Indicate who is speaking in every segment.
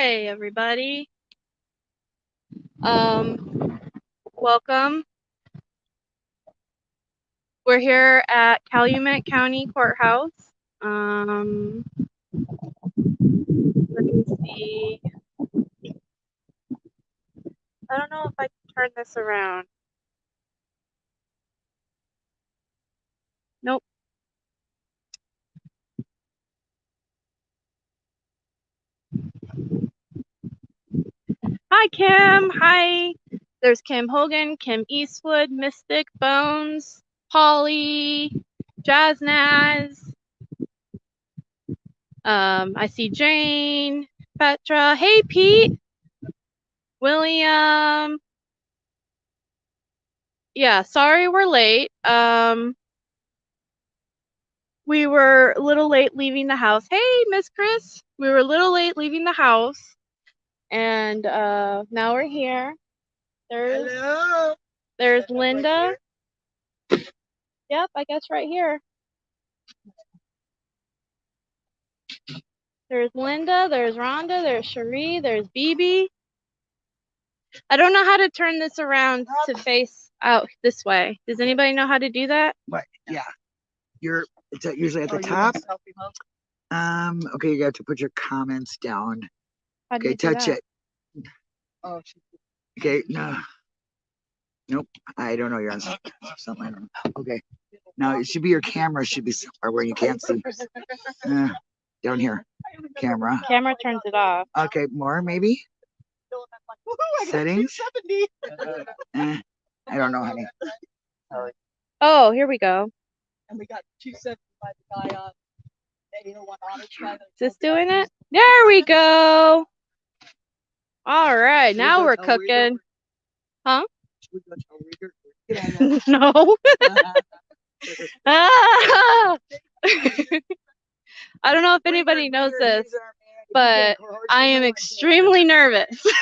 Speaker 1: Hi, everybody. Um, welcome. We're here at Calumet County Courthouse. Um, let me see. I don't know if I can turn this around. Nope. Hi, Kim. Hi. There's Kim Hogan, Kim Eastwood, Mystic, Bones, Polly, Jazznaz. Um, I see Jane, Petra. Hey, Pete. William. Yeah, sorry we're late. Um, we were a little late leaving the house. Hey, Miss Chris. We were a little late leaving the house. And uh, now we're here. There's
Speaker 2: Hello.
Speaker 1: there's
Speaker 2: Set up right
Speaker 1: Linda. Yep, I guess right here. There's Linda, there's Rhonda, there's Cherie, there's BB. I don't know how to turn this around to face out this way. Does anybody know how to do that?
Speaker 2: But yeah, you're it's uh, usually at
Speaker 3: Oh,
Speaker 2: the
Speaker 3: you
Speaker 2: top.
Speaker 3: want a selfie mode?
Speaker 2: Um. Okay, you got to put your comments down.
Speaker 1: How do
Speaker 2: Okay,
Speaker 1: you do
Speaker 2: touch
Speaker 1: that?
Speaker 2: it.
Speaker 3: Oh, she-
Speaker 2: Okay. No. Nope. I don't know. You're on something. I don't know. Okay. Now it should be your camera should be somewhere where you can't see. Uh, down here. Camera.
Speaker 1: Camera turns it off.
Speaker 2: Okay. More maybe.
Speaker 3: I
Speaker 2: Settings?
Speaker 3: 270.
Speaker 2: Eh, I don't know, honey.
Speaker 1: Oh, here we go.
Speaker 3: And we got 270 by the guy on 801 Otter Sky.
Speaker 1: Is this doing it? There we go. All right,
Speaker 2: Should
Speaker 1: now
Speaker 2: go
Speaker 1: we're
Speaker 2: tell
Speaker 1: cooking. Huh?
Speaker 2: We go tell Rieger? Get on
Speaker 1: no. Ah! I don't know if anybody knows this, but I am extremely nervous.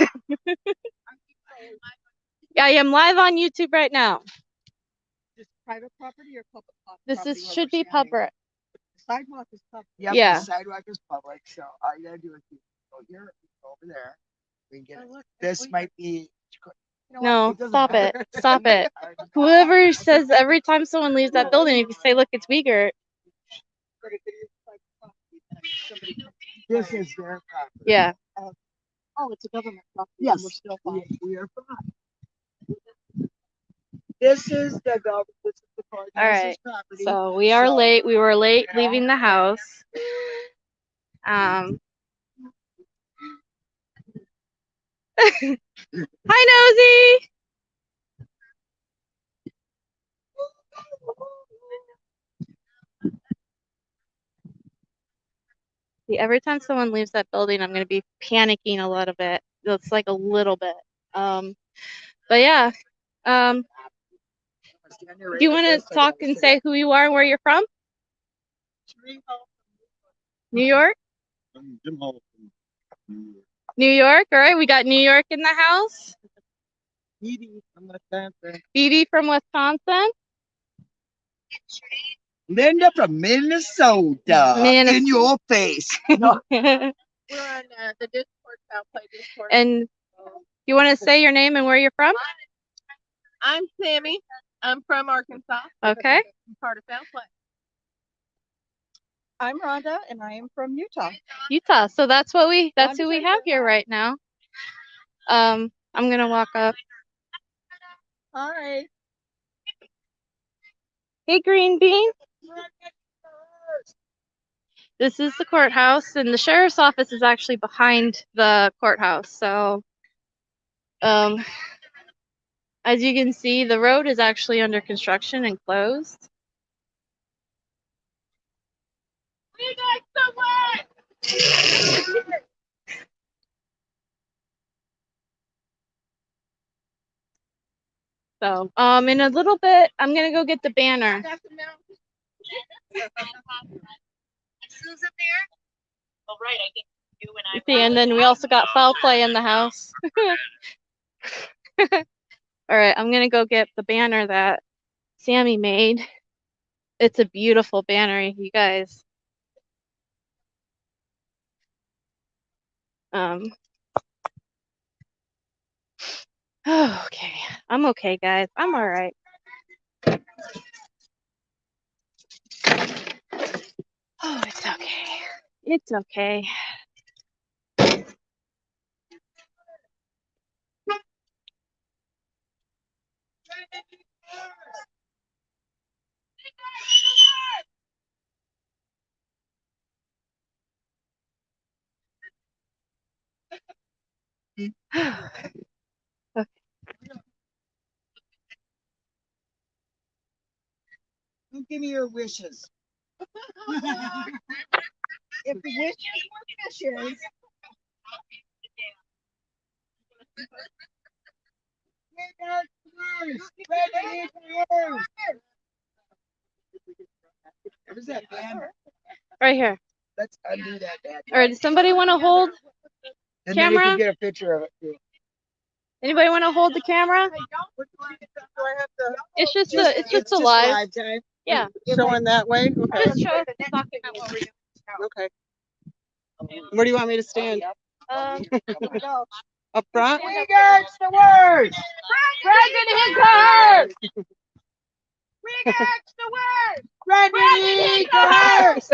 Speaker 1: Yeah, I am live on YouTube right now.
Speaker 3: This private property or public pro-
Speaker 1: This is should be public.
Speaker 3: The Sidewalk is public.
Speaker 2: Yep,
Speaker 1: Yeah.
Speaker 2: the sidewalk is public, so all you gotta do is you go here, go over there. We can get
Speaker 3: Oh,
Speaker 2: it.
Speaker 3: look,
Speaker 2: This
Speaker 3: we-
Speaker 2: might be. you know what,
Speaker 1: No,
Speaker 2: doesn't
Speaker 1: stop it.
Speaker 2: matter.
Speaker 1: Stop it. Whoever says every time someone leaves that building, if you say, look, it's Wiegert,
Speaker 3: But if it is private property, then somebody comes in
Speaker 2: This is their property.
Speaker 1: yeah.
Speaker 3: Oh, it's a government property. and
Speaker 2: Yes.
Speaker 3: We're still fine.
Speaker 2: we are fine. This is the government, this is the courthouse's
Speaker 1: right,
Speaker 2: property.
Speaker 1: So we are
Speaker 2: So-
Speaker 1: late. We were late leaving the house. Um. Hi, Nosy. See, every time someone leaves that building, I'm going to be panicking a little bit. It's like a little bit. Um, but yeah. Um, do you want to talk and say who you are and where you're from? New York?
Speaker 4: I'm Jim Hall from New York.
Speaker 1: New York. All right. We got New York in the house.
Speaker 4: Edie from Wisconsin.
Speaker 1: BB from Wisconsin.
Speaker 2: Linda from Minnesota.
Speaker 1: Minnesota.
Speaker 2: In your face. No.
Speaker 3: We're on uh, the Discord, South Play Discord.
Speaker 1: and you want to say your name and where you're from?
Speaker 3: I'm Sammy. I'm from Arkansas.
Speaker 1: Okay.
Speaker 3: I'm part of South Play. I'm Rhonda, and I am from Utah.
Speaker 1: Utah. So that's what we that's who we have here right now. Um, I'm gonna walk up.
Speaker 3: Hi.
Speaker 1: Hey, Green Bean. This is the courthouse, and the sheriff's office is actually behind the courthouse. So, um, as you can see, the road is actually under construction and closed. So, um, in a little bit, I'm gonna go get the banner.
Speaker 5: Susan there? Oh, right, I think you and I.
Speaker 1: See, and then we also got foul play in the house. All right, I'm gonna go get the banner that Sammy made. It's a beautiful banner, you guys. Um. Oh, okay. I'm okay, guys. I'm all right. Oh, it's okay. It's okay.
Speaker 3: Don't give me your wishes.
Speaker 4: If the wishes were wishes.
Speaker 3: Where's that banner?
Speaker 1: Right here.
Speaker 3: Let's undo that bad.
Speaker 1: All right. Does somebody want to hold?
Speaker 3: And then you
Speaker 1: camera?
Speaker 3: can get a picture of it too.
Speaker 1: Anybody want to hold the camera?
Speaker 6: Do I have to?
Speaker 1: It's just
Speaker 3: Just-
Speaker 1: a. It's just a
Speaker 3: just
Speaker 1: live.
Speaker 6: time?
Speaker 1: Yeah.
Speaker 6: Showing that way? Okay,
Speaker 1: Just show us the what we're doing.
Speaker 6: okay. Where do you want me to stand?
Speaker 1: Um,
Speaker 6: Up front?
Speaker 3: We got the words.
Speaker 1: Brendan Hinkers!
Speaker 3: We got the words. Brendan Eagles.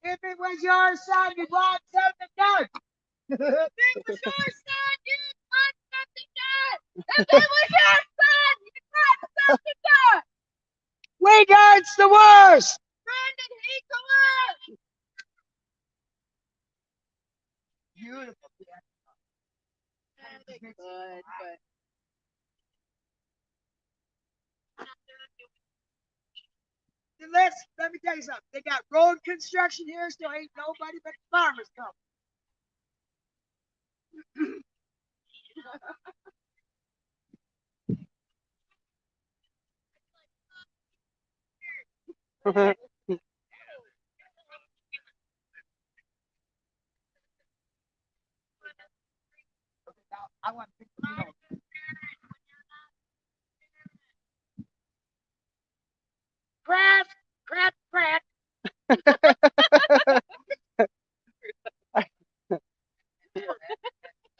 Speaker 3: If it was your son, you'd want something done.
Speaker 5: If it was your son, you'd want something done. If it was your son, you'd want something done.
Speaker 3: Wingard's the worst.
Speaker 5: Brandon Hinkler.
Speaker 3: Beautiful.
Speaker 4: Good, but.
Speaker 3: Let's, let me tell you something. They got road construction here, so ain't nobody but the farmers come. I want to, you know, crap, crap, crap.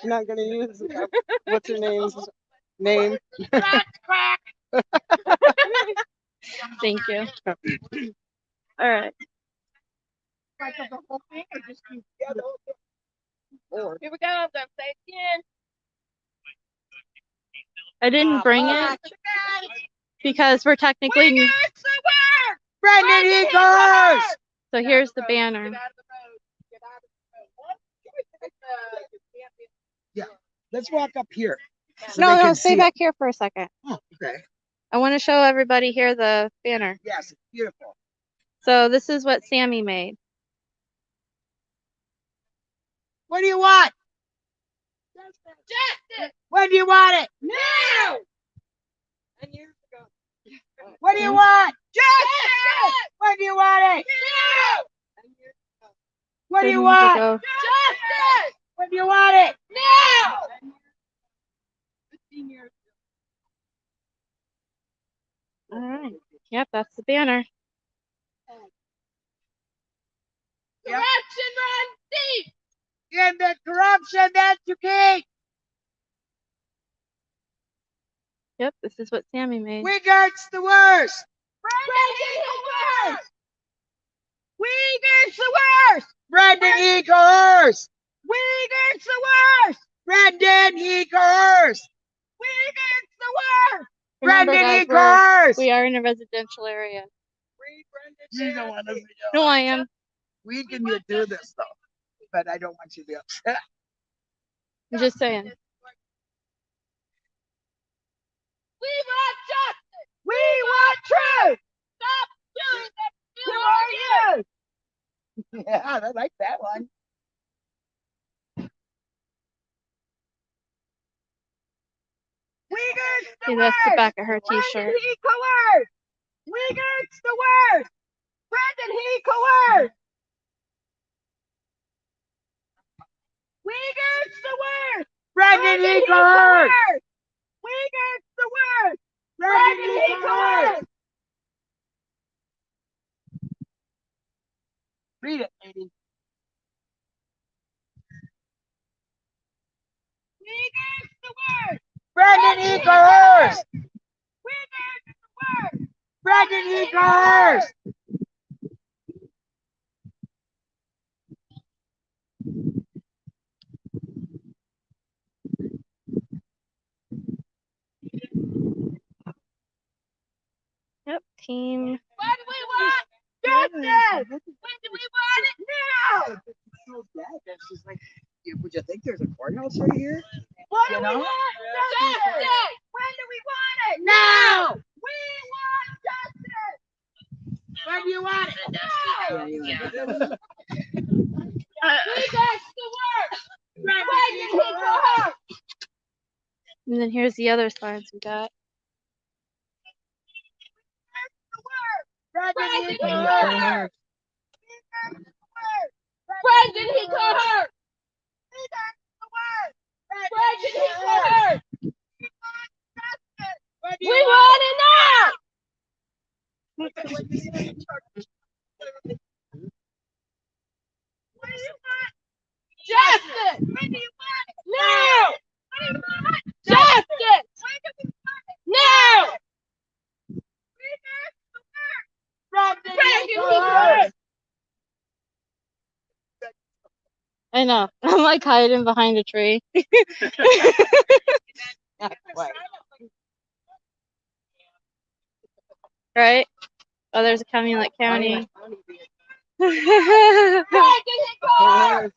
Speaker 6: You're not gonna use, uh, what's her name's name?
Speaker 3: Crack, crack.
Speaker 1: thank you. All right.
Speaker 4: Like the whole thing or just you?
Speaker 3: Yeah, the whole thing. Or
Speaker 4: Here we go. I'm gonna say again.
Speaker 1: I didn't bring it because we're technically.
Speaker 5: It's the word.
Speaker 3: Brendan Eagles.
Speaker 1: So here's the banner.
Speaker 4: Get out of the road. Get out of the road. What? Uh, you can't be-
Speaker 3: Let's walk up here. so
Speaker 1: No, no, stay
Speaker 3: see it.
Speaker 1: back here for a second.
Speaker 3: Oh, okay.
Speaker 1: I want to show everybody here the banner.
Speaker 3: Yes, it's beautiful.
Speaker 1: So this is what Sammy made.
Speaker 3: What do you want?
Speaker 5: Justice.
Speaker 3: When do you want it?
Speaker 5: Now.
Speaker 4: Ten years ago.
Speaker 3: What do you want? Eh?
Speaker 5: Justice.
Speaker 3: When do you want it?
Speaker 5: Now.
Speaker 4: Ten years ago.
Speaker 3: What do you want?
Speaker 5: Justice.
Speaker 3: When do you want it?
Speaker 5: Now.
Speaker 4: Fifteen years.
Speaker 1: All right. Yep, that's the banner.
Speaker 3: Yep.
Speaker 5: Corruption runs deep.
Speaker 3: In the corruption that you keep.
Speaker 1: Yep, this is what Sammy made.
Speaker 3: Wingard's the worst.
Speaker 5: Brandon the worst. Wiegert's the worst.
Speaker 3: Brendan Eagles.
Speaker 5: Wiegert's the worst.
Speaker 3: Brendan Eagles.
Speaker 5: Wiegert's the worst.
Speaker 1: Remember,
Speaker 3: Brendan
Speaker 1: guys, we're- we are in a residential area.
Speaker 4: Free
Speaker 3: You don't want to.
Speaker 1: No, I am.
Speaker 3: We can do this though, but I don't want you to be upset.
Speaker 1: I'm just saying.
Speaker 5: We want justice. We want truth. Stop doing that.
Speaker 3: Who are you? Yeah, I like that one.
Speaker 5: Wiegert's the
Speaker 1: See, that's the back of her t-shirt.
Speaker 5: he coerced. Wiegert's the worst. Brendan, he coerced. Wiegert's the worst.
Speaker 2: Brendan
Speaker 5: he Wiegert's the worst. Brendan, he coerced.
Speaker 2: Read it, lady.
Speaker 5: Wiegert's the worst.
Speaker 2: Brendan Eagles!
Speaker 5: Wiegert's the worst.
Speaker 2: Brendan Eagles!
Speaker 1: Yep, team.
Speaker 5: When do we want justice? When do we want it now?
Speaker 2: Oh, so bad. That's just like, would you think there's a courthouse right here?
Speaker 5: What do
Speaker 2: You
Speaker 5: we
Speaker 2: know?
Speaker 5: want justice? When do we want it now? We want justice. When do you want it now? We got the worst. When did he go home?
Speaker 1: And then here's the other signs we got.
Speaker 5: When did he go home? When did he go home? When did he go home? We want it now. Justice! Now! Justice! Now! When did he go home?
Speaker 1: I know. I'm like hiding behind a tree. Right? Oh, there's a Calumet County.
Speaker 5: When did he go home?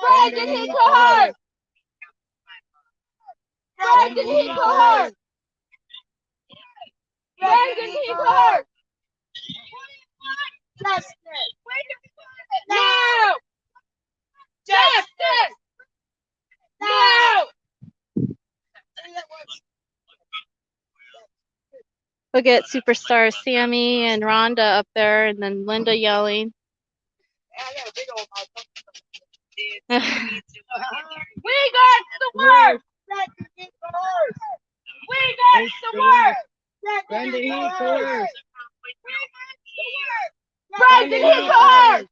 Speaker 5: When did he go home? When did he go home? When did he go home? Justice! Now! Justice! Now!
Speaker 1: Look at superstars Sammy and Rhonda up there, and then Linda yelling.
Speaker 5: We got the worst! We got the worst!
Speaker 3: Brendan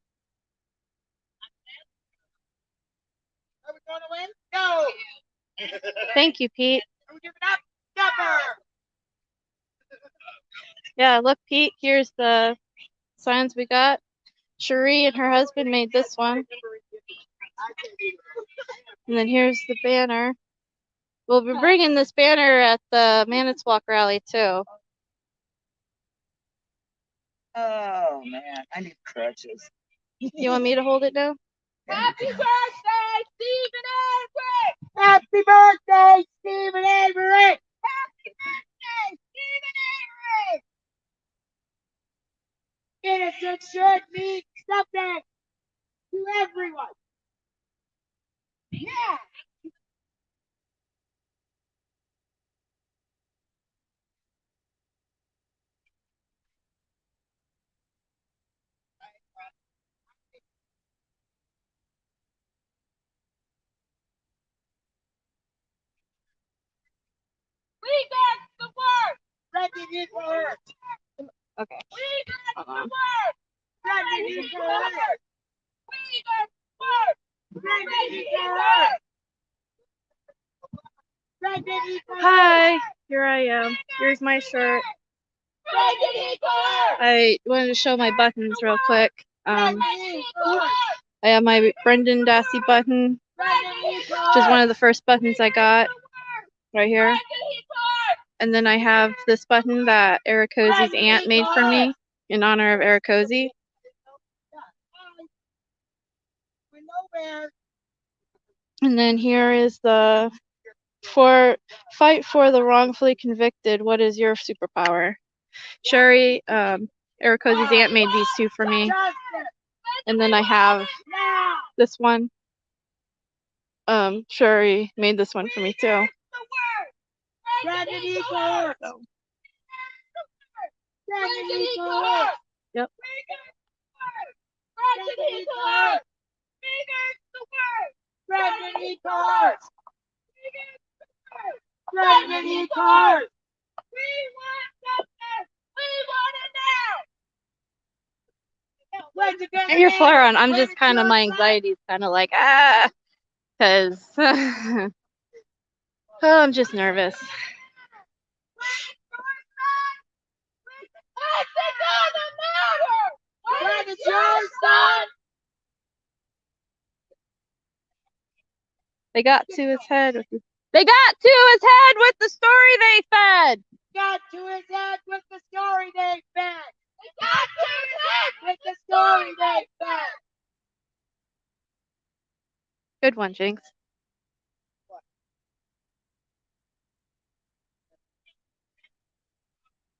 Speaker 5: Are gonna win? No!
Speaker 1: Thank you, Pete.
Speaker 5: Are we giving up? Never!
Speaker 1: Yeah, look, Pete, here's the signs we got. Cherie and her husband made this one. And then here's the banner. We'll be bringing this banner at the Manitowoc rally too.
Speaker 2: Oh, man, I need crutches.
Speaker 1: You want me to hold it now?
Speaker 5: Happy birthday, Steven Avery!
Speaker 2: Happy birthday, Steven Avery!
Speaker 5: Happy birthday, Steven Avery!
Speaker 2: Innocent should mean something to everyone.
Speaker 5: Yeah! We got the word!
Speaker 2: Brendan Eagles!
Speaker 1: Okay.
Speaker 5: We got
Speaker 1: Hold
Speaker 5: the
Speaker 1: on.
Speaker 5: word! Brendan Eagles! We got the word! Brendan Eagles! Brendan Eagles!
Speaker 1: Hi, here I am. Here's my shirt. I wanted to show my buttons real quick. Um, I have my Brendan Dassey button, which is one of the first buttons I got right here. And then I have this button that Ericozy's aunt made for me in honor of
Speaker 3: know where.
Speaker 1: And then here is the for fight for the wrongfully convicted. What is your superpower? Sherry, um, Ericozy's aunt made these two for me, and then I have this one. Um, Sherry made this one for me too.
Speaker 3: Brandon Eagle. Brandon Brandon Eagle. Brandon Eagle. Brandon Eagle. Where'd you get
Speaker 1: And your
Speaker 3: it?
Speaker 1: flare on, I'm just kind of my anxiety is kind of like ah, cause oh, I'm just nervous. They got to his head. With the, they got to his head with the story they fed.
Speaker 3: Got to his head with the story they fed. Got to his head with the story they fed.
Speaker 1: Good one, Jinx.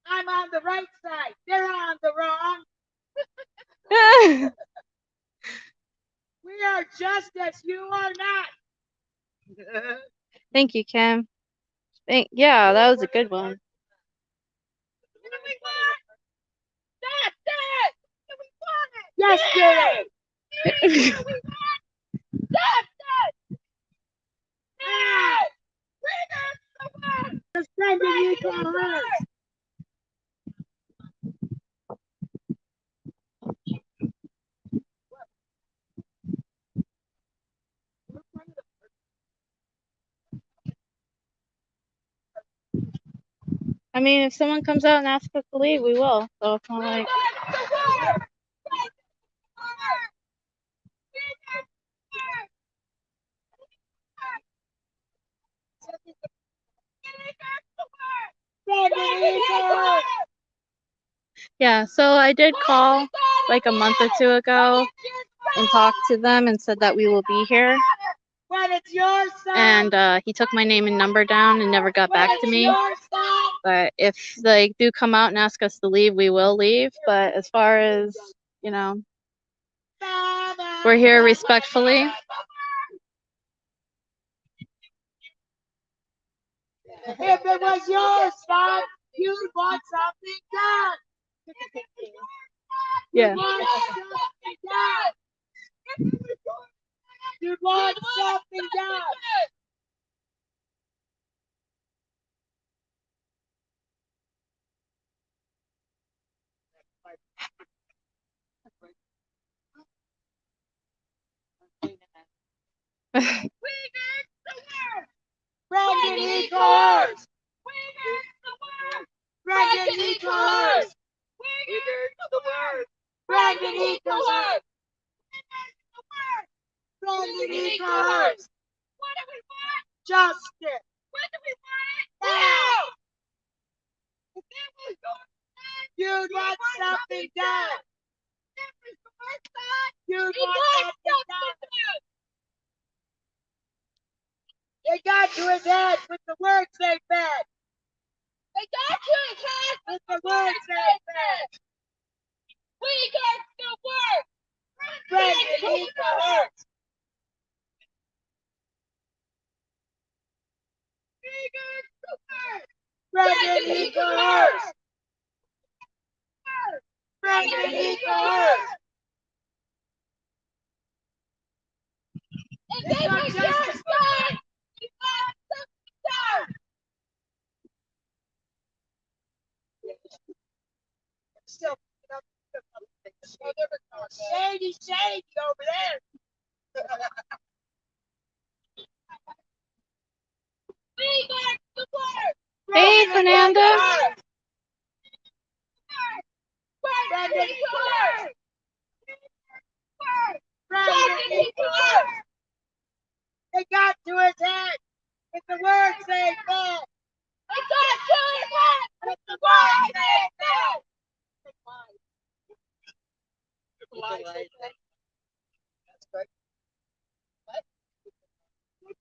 Speaker 3: I'm on the right side. They're on the wrong. We are justice. You are not.
Speaker 1: Thank you, Kim. Thank yeah, that was a good one.
Speaker 3: What do we want? Justice. Yesterday. Justice. Now. Just send you to her.
Speaker 1: I mean, if someone comes out and asks us to leave, we will. So it's not like yeah. So I did call like a month or two ago and talked to them and said that we will be here. And uh, he took my name and number down and never got back to me. But if they do come out and ask us to leave, we will leave. But as far as you know, we're here respectfully.
Speaker 3: If it was your son, you'd want something done.
Speaker 1: Yeah.
Speaker 3: You'd want something done. You'd want something done. Brandon Eagles. Brandon Eagles. Brandon Eagles. Brandon Eagles. Justice. What do we want? Now. You'd want something done. You'd want something done. They got to his head with the words they fed. They got to his head with the words they fed. We got to work. Brandon Eagles. Brandon Eagles. Brandon Eagles. It's not justice. Still. Shady, shady over there. We got the word.
Speaker 1: Hey, Fernanda.
Speaker 3: Brandon Eagles. Brandon Eagles. They got to his head the said.
Speaker 5: They got to his head the words they said. They got to his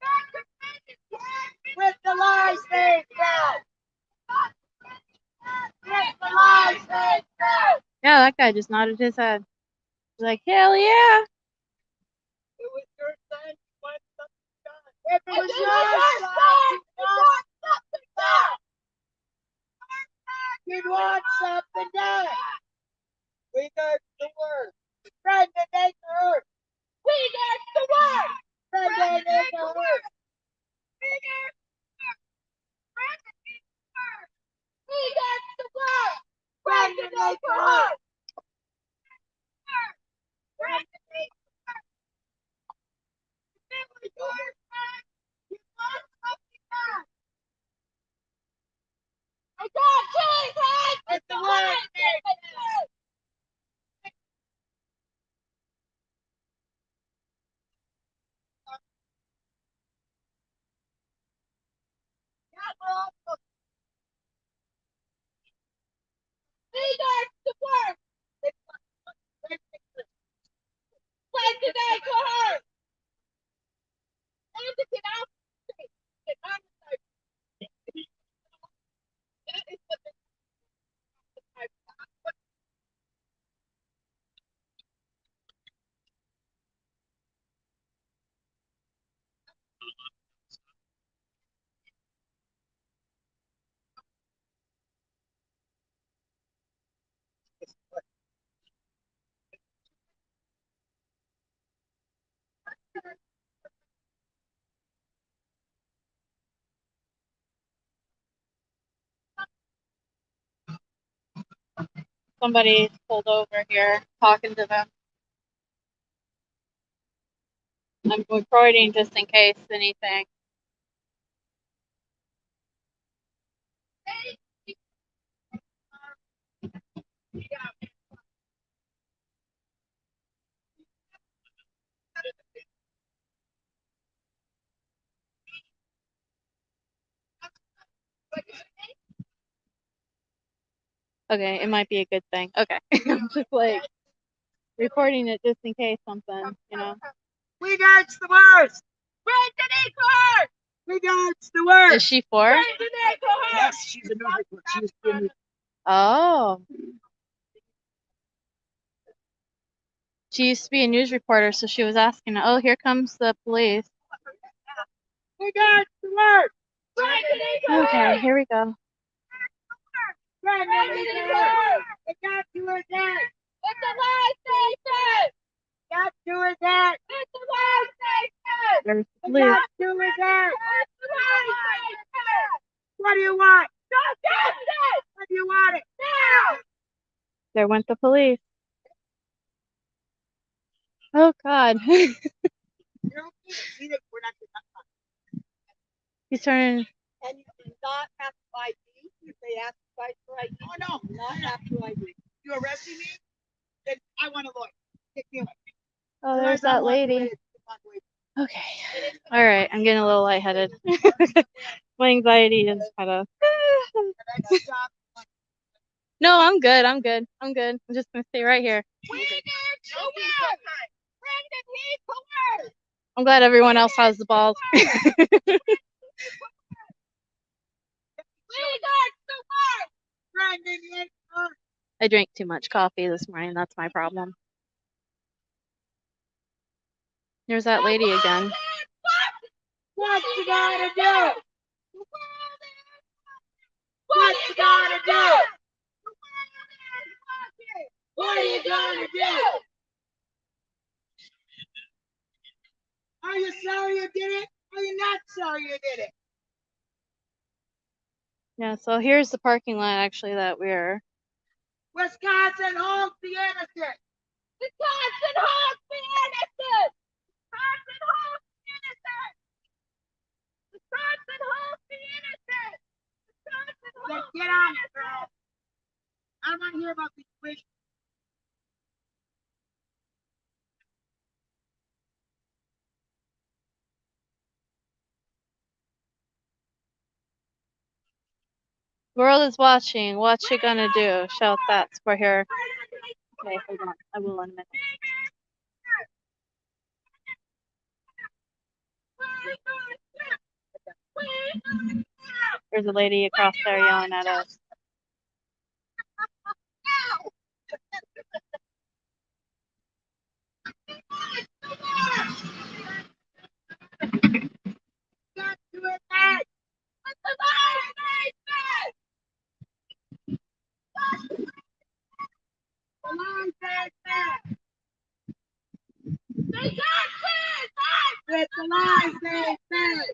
Speaker 5: head
Speaker 3: With the lies they said. With the lies they said.
Speaker 1: Yeah, that guy just nodded his head. He's like, hell yeah.
Speaker 4: It was your son. You want something done.
Speaker 3: If it was your
Speaker 5: was
Speaker 3: son,
Speaker 5: you want something
Speaker 3: you'd want something
Speaker 5: done.
Speaker 3: done.
Speaker 4: We got the word.
Speaker 3: Brendan Acre.
Speaker 5: We got the word.
Speaker 3: Brendan Acre.
Speaker 5: We got the word. Brandon Acre. Brandon Son, you want something done. I got Chili's head with the words they said. We got the word. When did they go home? And to get out. Get out of there. That is what the-
Speaker 1: Somebody pulled over here talking to them. I'm recording just in case anything. Okay, it might be a good thing. Okay. I'm just like recording it just in case something, you know.
Speaker 3: We got the worst.
Speaker 5: Brandon Acre.
Speaker 3: We got the worst.
Speaker 1: Is she four?
Speaker 5: Brandon Acre.
Speaker 2: Yes, she's a news reporter. She was in
Speaker 1: Oh. She used to be a news reporter, so she was asking, oh, here comes the police.
Speaker 3: We got the words.
Speaker 5: Brandon Acre.
Speaker 1: Okay, here we go.
Speaker 3: Brendan
Speaker 5: Brandon
Speaker 3: Acre.
Speaker 5: Acre.
Speaker 3: It got to his head.
Speaker 5: With the lies they said.
Speaker 3: Got to his head.
Speaker 5: With the lies they said.
Speaker 1: There's the
Speaker 3: got to his head.
Speaker 5: With the lies they.
Speaker 3: What do you want?
Speaker 5: Justice.
Speaker 3: What do you want it?
Speaker 5: Now.
Speaker 1: There went the police. Oh God.
Speaker 3: You don't see that we're not gonna-
Speaker 1: He's turning.
Speaker 4: And you do not have to ID if they ask twice for ID.
Speaker 3: Oh, no.
Speaker 4: Not to ID.
Speaker 3: You arresting me? Then I want a lawyer. Take me away.
Speaker 1: Oh, there's that lady.
Speaker 3: lawyers to walk away.
Speaker 1: Okay. All right. I'm getting a little lightheaded. My anxiety is kind of.
Speaker 3: And I stop.
Speaker 1: No, I'm good. I'm good. I'm good. I'm just gonna stay right here.
Speaker 5: We need to win. Brandon Acre.
Speaker 1: I'm glad everyone else has the balls.
Speaker 5: We got the word.
Speaker 3: Brendan Acre.
Speaker 1: I drank too much coffee this morning. That's my problem. There's that lady again.
Speaker 3: What you gotta do?
Speaker 5: What you gonna do?
Speaker 3: What are you gonna do? Are you sorry you did it? Are you not sorry you did it?
Speaker 1: Yeah, so here's the parking lot actually that we're.
Speaker 3: Wisconsin holds the innocent.
Speaker 5: Wisconsin holds the innocent. Wisconsin holds the innocent. Wisconsin holds the innocent. Wisconsin
Speaker 3: Then
Speaker 5: holds
Speaker 3: get on it, girl. I don't want to hear about these wish.
Speaker 1: World is watching. What you gonna do? Shout that for her. Okay, hold on. I will in a minute. There's a lady across there yelling at us.
Speaker 3: To it back. Let the light stay back. The light stay back. They got to it back. Let the light stay back.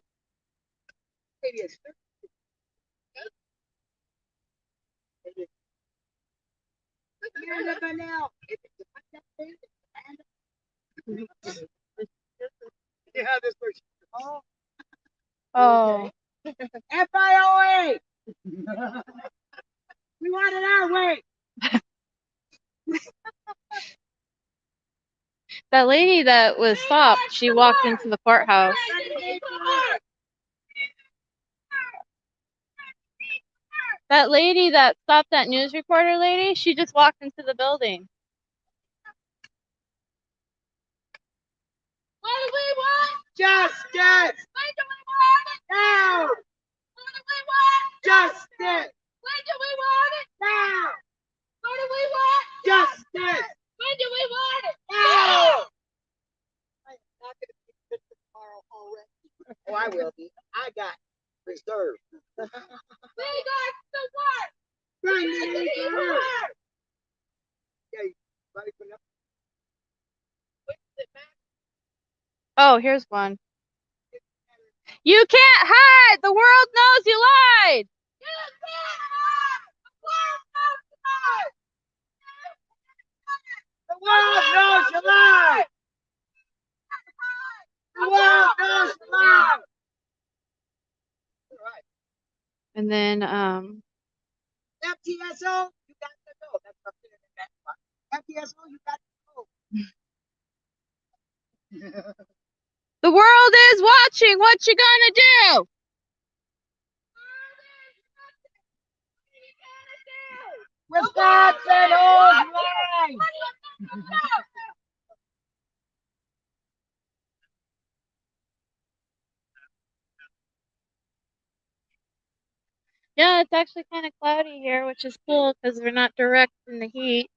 Speaker 3: It is. Here's the vanilla. Yeah, this person. Oh.
Speaker 1: Oh,
Speaker 3: FIOA. We want it our way.
Speaker 1: that lady that was stopped, she walked into the courthouse. That lady that stopped that news reporter lady, she just walked into the building.
Speaker 3: What do we want? Justice. When do we want? Now. What do we want? Justice. When do we want it? Now. What do we want? Justice. When do we want it? Now. Oh, I will be. I got reserved. We got the work. Bring it to work.
Speaker 1: Oh, here's one. You can't hide! The world knows you lied!
Speaker 3: You can't hide. The world knows you lie. The world knows you lie.
Speaker 1: And then, um,
Speaker 3: FTSO, you got to go. That's up there in part. FTSO, you got to go.
Speaker 1: the world is watching! What you gonna do?
Speaker 3: Wisconsin holds line.
Speaker 1: Yeah, it's actually kind of cloudy here, which is cool because we're not direct in the heat.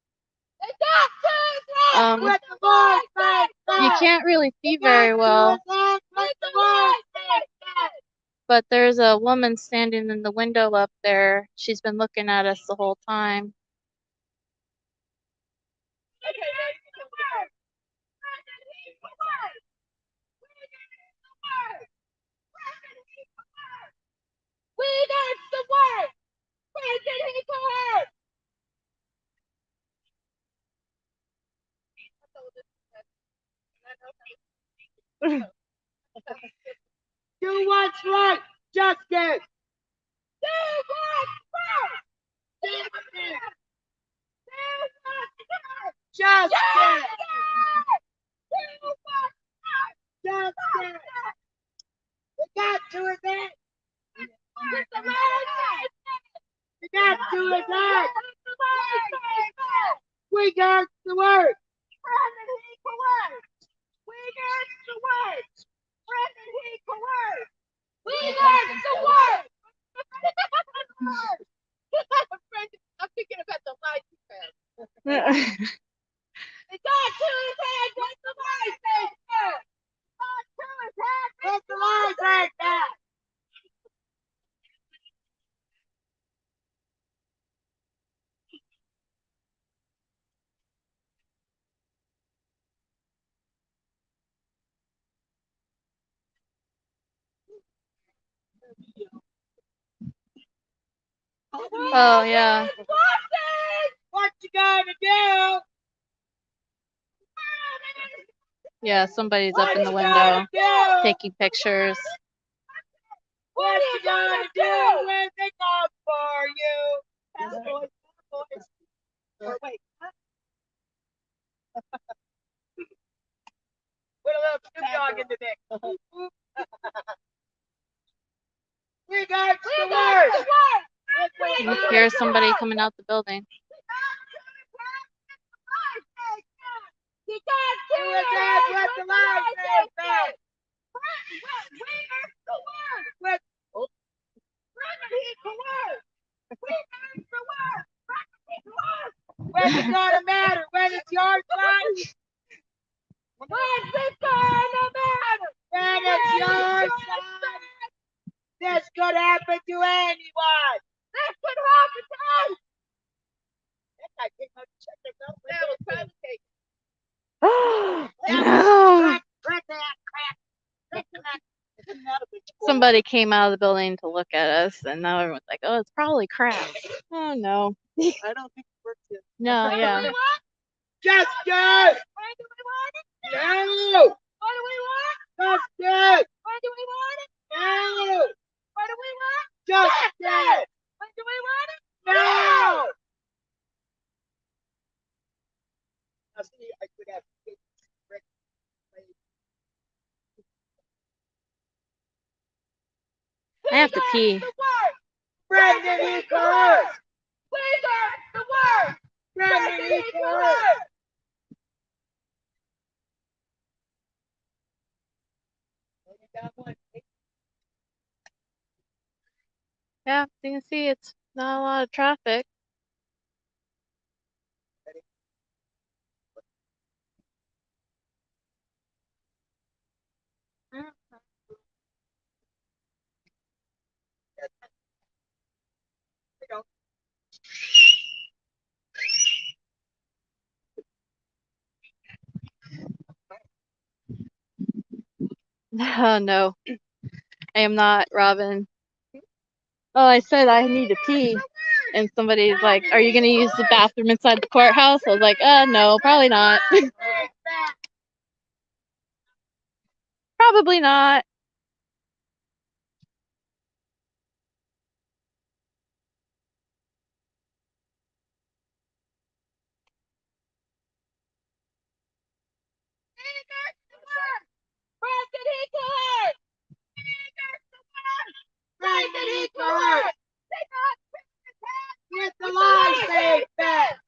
Speaker 1: Um,
Speaker 3: Let the boys say
Speaker 1: You can't really see very well,
Speaker 3: Let the boys say that.
Speaker 1: But there's a woman standing in the window up there. She's been looking at us the whole time.
Speaker 3: We got the word. Where did he go? Do what's right, justice. Do what's right, justice. Do what's right, justice. Do what's right, justice. We got to advance. We got to advance. We got the word. We got the word. We got the word. I'm thinking about the light you. It got to his head. Let the light take that. Got to his head. Let the light take that.
Speaker 1: Oh, yeah.
Speaker 3: What you gonna do?
Speaker 1: Yeah, somebody's
Speaker 3: What
Speaker 1: up in the window taking pictures.
Speaker 3: What you gonna do when they come for you? Fast boys, boys. Or wait. huh? Put a little Snoop Dogg in the mix. we got the word.
Speaker 1: You hear somebody coming out the building.
Speaker 5: You got to do that with the lies they fed. With When's it gonna matter? When it's your son? When's it gonna matter? When it's your son? This could happen to anyone. This could happen to us. That guy came out to check us out. That was probably
Speaker 1: no.
Speaker 5: crack, crack that, crack. Crack that.
Speaker 1: Somebody came out of the building to look at us, and now everyone's like, "Oh, it's probably crap." Oh no,
Speaker 4: I don't think it works yet.
Speaker 1: no, yeah.
Speaker 5: Justice! Why do we want it? No! What do we want? Justice! Why do we want it? No! What do we want? Justice! Why do we want it? No! Now, I could have
Speaker 1: I have to pee.
Speaker 5: Brendan Eagles! Please the word! Brendan Eagles!
Speaker 1: Yeah, you can see it's not a lot of traffic. no, I am not Robin. Oh, I said I need to pee, and somebody's like, "Are you gonna use the bathroom inside the courthouse?" I was like, "Uh, no, probably not. probably not."
Speaker 5: Brendan Eagles! Brendan Eagles! With the lies they fed!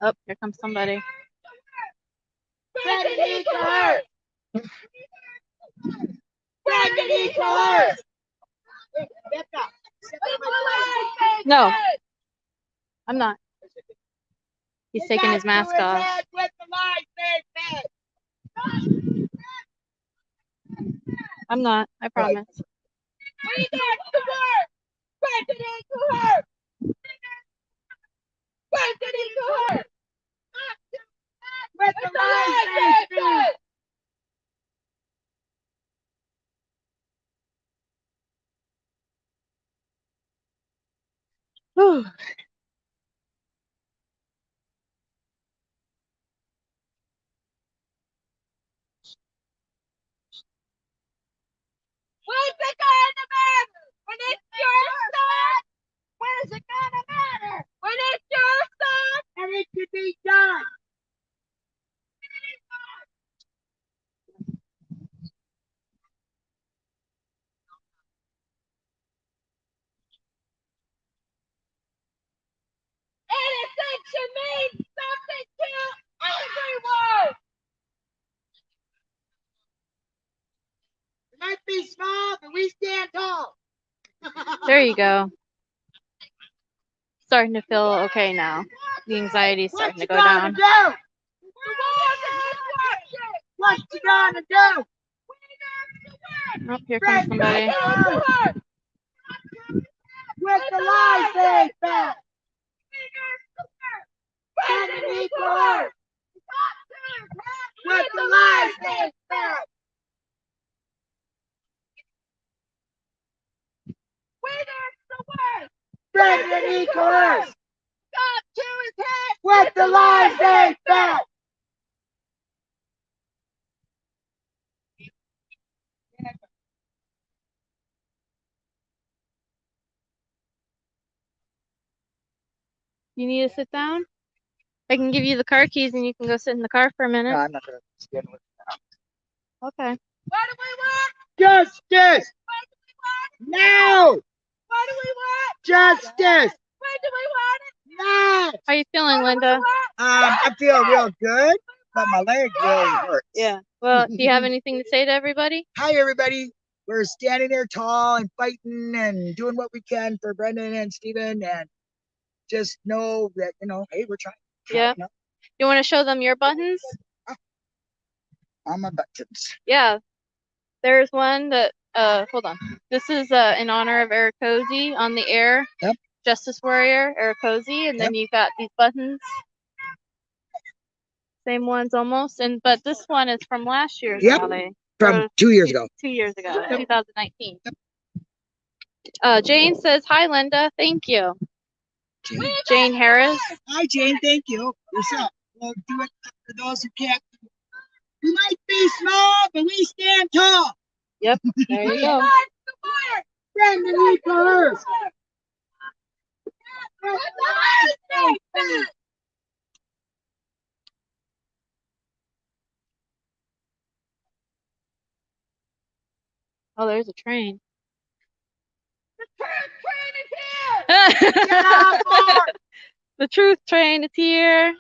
Speaker 1: Oh, here comes somebody.
Speaker 5: Brendan Eagles! Brendan Eagles!
Speaker 1: No, I'm not. He's taking his mask off.
Speaker 5: With the lies they fed!
Speaker 1: I'm not. I promise.
Speaker 5: We got the word! Brendan Eagles! Brendan Eagles! With the lies they fed!
Speaker 1: Whew.
Speaker 5: When's it gonna matter? When it's your son? When is it gonna matter? When it's your son? And it should be done. Innocent should mean something to everyone. Might be small, but we stand tall.
Speaker 1: There you go. Starting to feel okay now. The anxiety's starting to go down.
Speaker 5: do? What you gonna do?
Speaker 1: Oh, here comes somebody.
Speaker 5: With the lies they fed. Brendan Eagles. With the lies they fed. Brendan Eagles. With the lies they fed.
Speaker 1: You need to sit down? I can give you the car keys and you can go sit in the car for a minute.
Speaker 2: No, I'm not gonna stand with
Speaker 1: Okay.
Speaker 5: What do we want? Justice. What do we want? Now. What do we want? Justice. When do we want it?
Speaker 3: Yes.
Speaker 1: How you feeling, Linda?
Speaker 3: Um, I feel real good, but my leg really hurts.
Speaker 1: Yeah. Well, do you have anything to say to everybody?
Speaker 3: Hi, everybody. We're standing there tall and fighting and doing what we can for Brendan and Steven and just know that, you know, hey, we're trying.
Speaker 1: Yeah.
Speaker 3: trying
Speaker 1: You want to show them your buttons?
Speaker 3: On my buttons.
Speaker 1: Yeah. There's one that uh hold on. This is uh in honor of Eric Cozy on the air.
Speaker 3: Yep.
Speaker 1: Justice Warrior, Eric Cozy, and then you've got these buttons. Same ones almost. And but this one is from last year's
Speaker 3: Yep.
Speaker 1: rally.
Speaker 3: From
Speaker 1: Uh,
Speaker 3: two years ago.
Speaker 1: Two years ago, 2019. Uh Jane says, Hi Linda, thank you.
Speaker 3: Jane.
Speaker 1: Jane Harris.
Speaker 3: Hi, Jane. Thank you. Yourself. We'll do it for those who can't. We might be small, but we stand tall.
Speaker 1: There you go.
Speaker 3: Brendan, we first.
Speaker 1: Oh, there's a train. The truth train is here.
Speaker 3: Get on board.
Speaker 1: the truth train is here.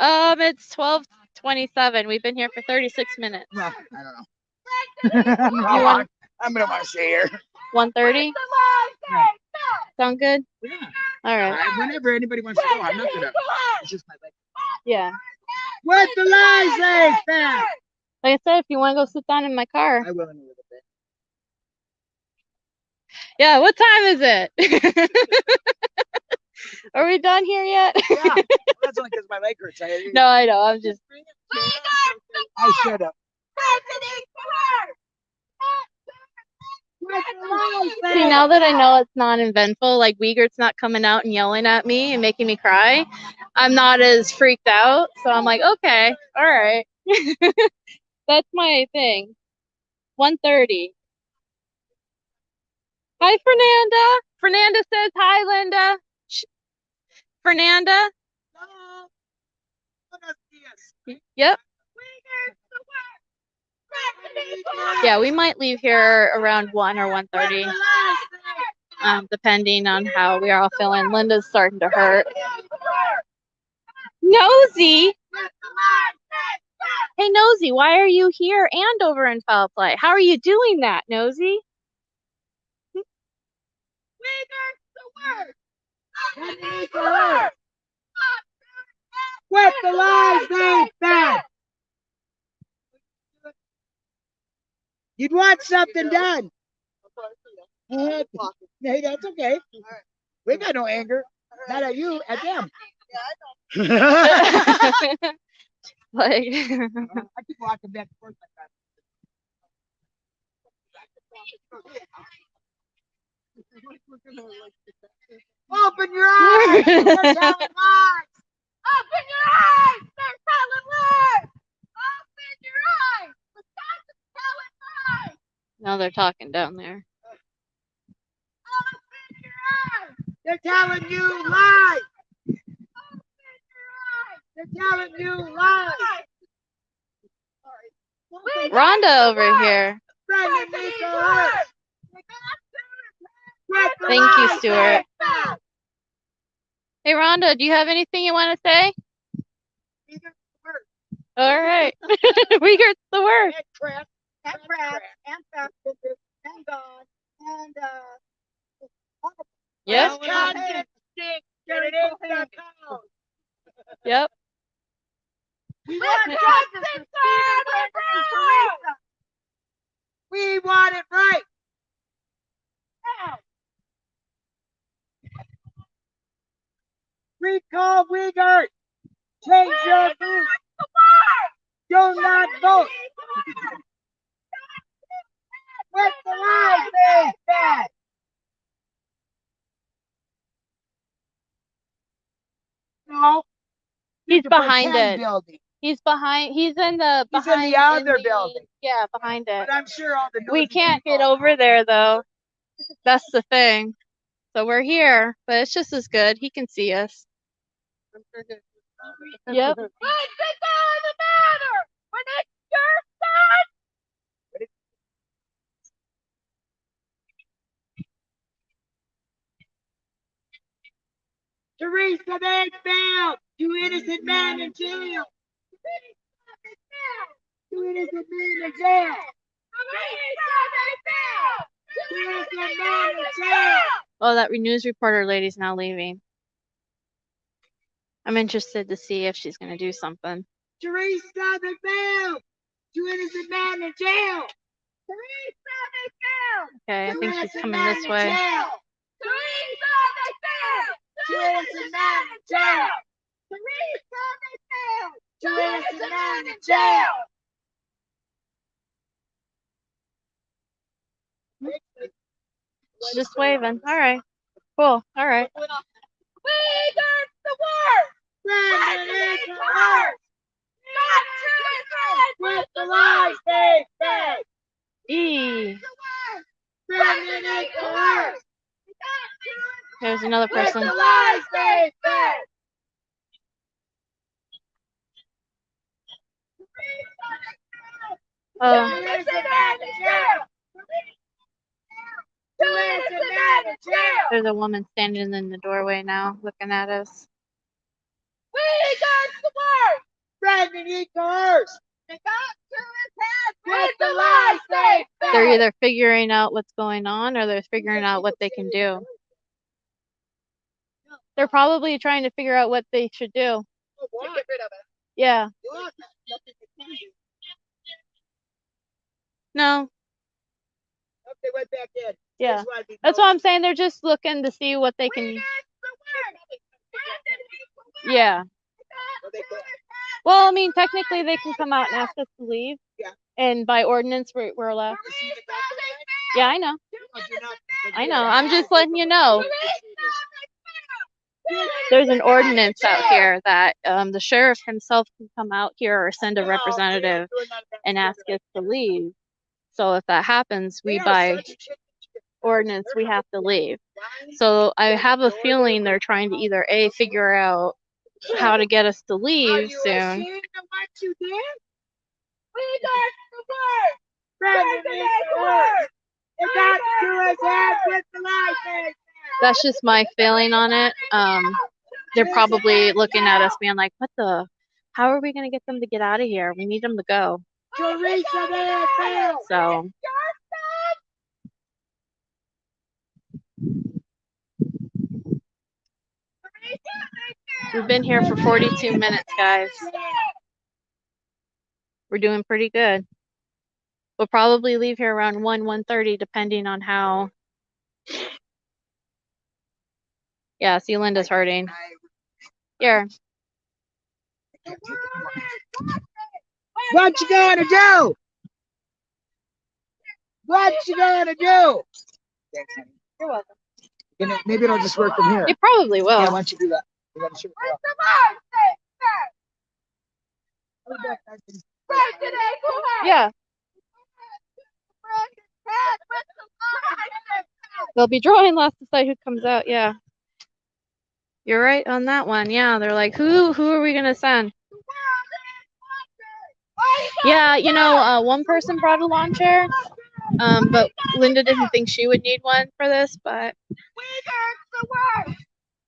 Speaker 1: Um, it's twelve twenty-seven. We've been here for thirty-six minutes.
Speaker 3: Well, I don't know. I'm
Speaker 1: You
Speaker 3: gonna
Speaker 1: want
Speaker 3: want- I'm gonna want to stay here.
Speaker 1: one thirty? Sound good?
Speaker 3: Yeah.
Speaker 1: All right.
Speaker 3: I- Whenever anybody wants to go, I'm not gonna. It's just my leg.
Speaker 1: Yeah.
Speaker 3: What the lies say, fat?
Speaker 1: Like I said, if you want to go sit down in my car.
Speaker 3: I will in a little bit.
Speaker 1: Yeah. What time is it? Are we done here yet?
Speaker 3: Yeah, well, that's only because my leg hurts. I,
Speaker 1: no, I know. I'm just.
Speaker 3: I should have.
Speaker 1: See, now that I know it's non-eventful, like Wiegert's not coming out and yelling at me and making me cry, I'm not as freaked out. So I'm like, okay, all right. That's my thing. 130. Hi, Fernanda. Fernanda says hi, Linda. Fernanda. Yep. Yeah, we might leave here around 1 or 1.30, um, depending on how we are all feeling. Linda's starting to hurt. Nosy. Hey, Nosy, why are you here and over in foul play? How are you doing that, Nosy?
Speaker 3: The lies say, fat? You'd want something done. Hey, that's okay. We got no anger. Not at you, at them.
Speaker 1: like,
Speaker 3: I keep walking back and forth like that. Open your eyes! They're telling lies!
Speaker 5: Open your eyes! They're telling lies! Open your eyes! Wisconsin's telling lies!
Speaker 1: now they're talking down there.
Speaker 5: Open your eyes!
Speaker 3: They're telling you lies!
Speaker 5: Open your eyes!
Speaker 3: They're telling you lies!
Speaker 5: We
Speaker 1: Rhonda over here.
Speaker 3: Brendan needs to hurt! What the
Speaker 1: Thank you,
Speaker 3: lies
Speaker 1: Stuart. Hey, Rhonda, do you have anything you want to say? All right. we heard the word.
Speaker 3: And crap.
Speaker 6: and Brad and Baptist and God and uh
Speaker 1: Yep.
Speaker 3: Wisconsin stinks, and it ain't the cows.
Speaker 1: Yep.
Speaker 3: We want justice for Steven Brendan and Teresa. We want it right. Recall Wiegert. Change your views. Do not vote. What the lies say, fat? No.
Speaker 1: He's behind it.
Speaker 3: Building.
Speaker 1: He's behind. He's in the
Speaker 3: He's in the
Speaker 1: behind.
Speaker 3: other
Speaker 1: the-
Speaker 3: building.
Speaker 1: Yeah, behind it.
Speaker 3: But I'm sure all the.
Speaker 1: We can't get
Speaker 3: people-
Speaker 1: over there though. That's the thing. So we're here, but it's just as good. He can see us. Yep.
Speaker 5: all the matter? When it's your son?
Speaker 3: Teresa Mayfield, two innocent men in jail. Two innocent men in jail. Two innocent men in jail.
Speaker 1: Oh, that news reporter lady's now leaving. I'm interested to see if she's gonna do something.
Speaker 3: Teresa Banfield, two innocent men in jail.
Speaker 1: Okay, I think she's coming this way.
Speaker 3: jail. Two innocent men in jail. Two innocent men in jail.
Speaker 1: She's just waving. All right. Cool. All right.
Speaker 3: President Clark, with the lies they fed.
Speaker 1: E. There's another
Speaker 3: with
Speaker 1: person.
Speaker 3: the lies they fed.
Speaker 1: Oh,
Speaker 3: Two innocent men in jail. Two innocent men in jail.
Speaker 1: there's a woman standing in the doorway now, looking at us.
Speaker 3: We got the word. President E. Clark, with the lies they fed.
Speaker 1: They're either figuring out what's going on or they're figuring out what they can do. They're probably trying to figure out what they should do.
Speaker 3: Get rid of it.
Speaker 1: Yeah. No.
Speaker 3: Up, they went back in.
Speaker 1: Yeah.
Speaker 3: That's why we
Speaker 1: That's
Speaker 3: know.
Speaker 1: what I'm saying. They're just looking to see what they can. Yeah.
Speaker 3: Well, they go-
Speaker 1: Well, I mean, technically they can come out and ask us to leave.
Speaker 3: Yeah.
Speaker 1: And by ordinance, we're, we're allowed.
Speaker 3: You see the document?
Speaker 1: Yeah, I know.
Speaker 3: But you're not- but
Speaker 1: I know. I'm just letting you know. There's an ordinance out here that um, the sheriff himself can come out here or send a representative
Speaker 3: we're not about
Speaker 1: and ask us to leave. So if that happens, we by
Speaker 3: such a chicken shit.
Speaker 1: ordinance we have to leave. So I have a feeling they're trying to either a figure out how to get us to
Speaker 3: Are
Speaker 1: leave
Speaker 3: you
Speaker 1: soon.
Speaker 3: ashamed of what you did? We got the word. President got to his with the license.
Speaker 1: That's just my feeling on it. Um, they're probably looking at us being like, "What the? How are we gonna get them to get out of here? We need them to go."
Speaker 3: Teresa Banfield.
Speaker 1: So we've been here for 42 minutes, guys. We're doing pretty good. We'll probably leave here around 1, 1.30, depending on how. Yeah, see, Linda's hurting. Here,
Speaker 3: What you gonna do? What you gonna do?
Speaker 1: You're welcome.
Speaker 2: Maybe it'll just work from here.
Speaker 1: It probably will.
Speaker 2: Yeah,
Speaker 1: will.
Speaker 2: why don't you do that? You gotta.
Speaker 1: Yeah, they'll be drawing lots to decide who comes out. Yeah, you're right on that one. Yeah, they're like, who who are we gonna send? Yeah, you know, uh, one person brought a lawn chair, um, but Linda didn't think she would need one for this. But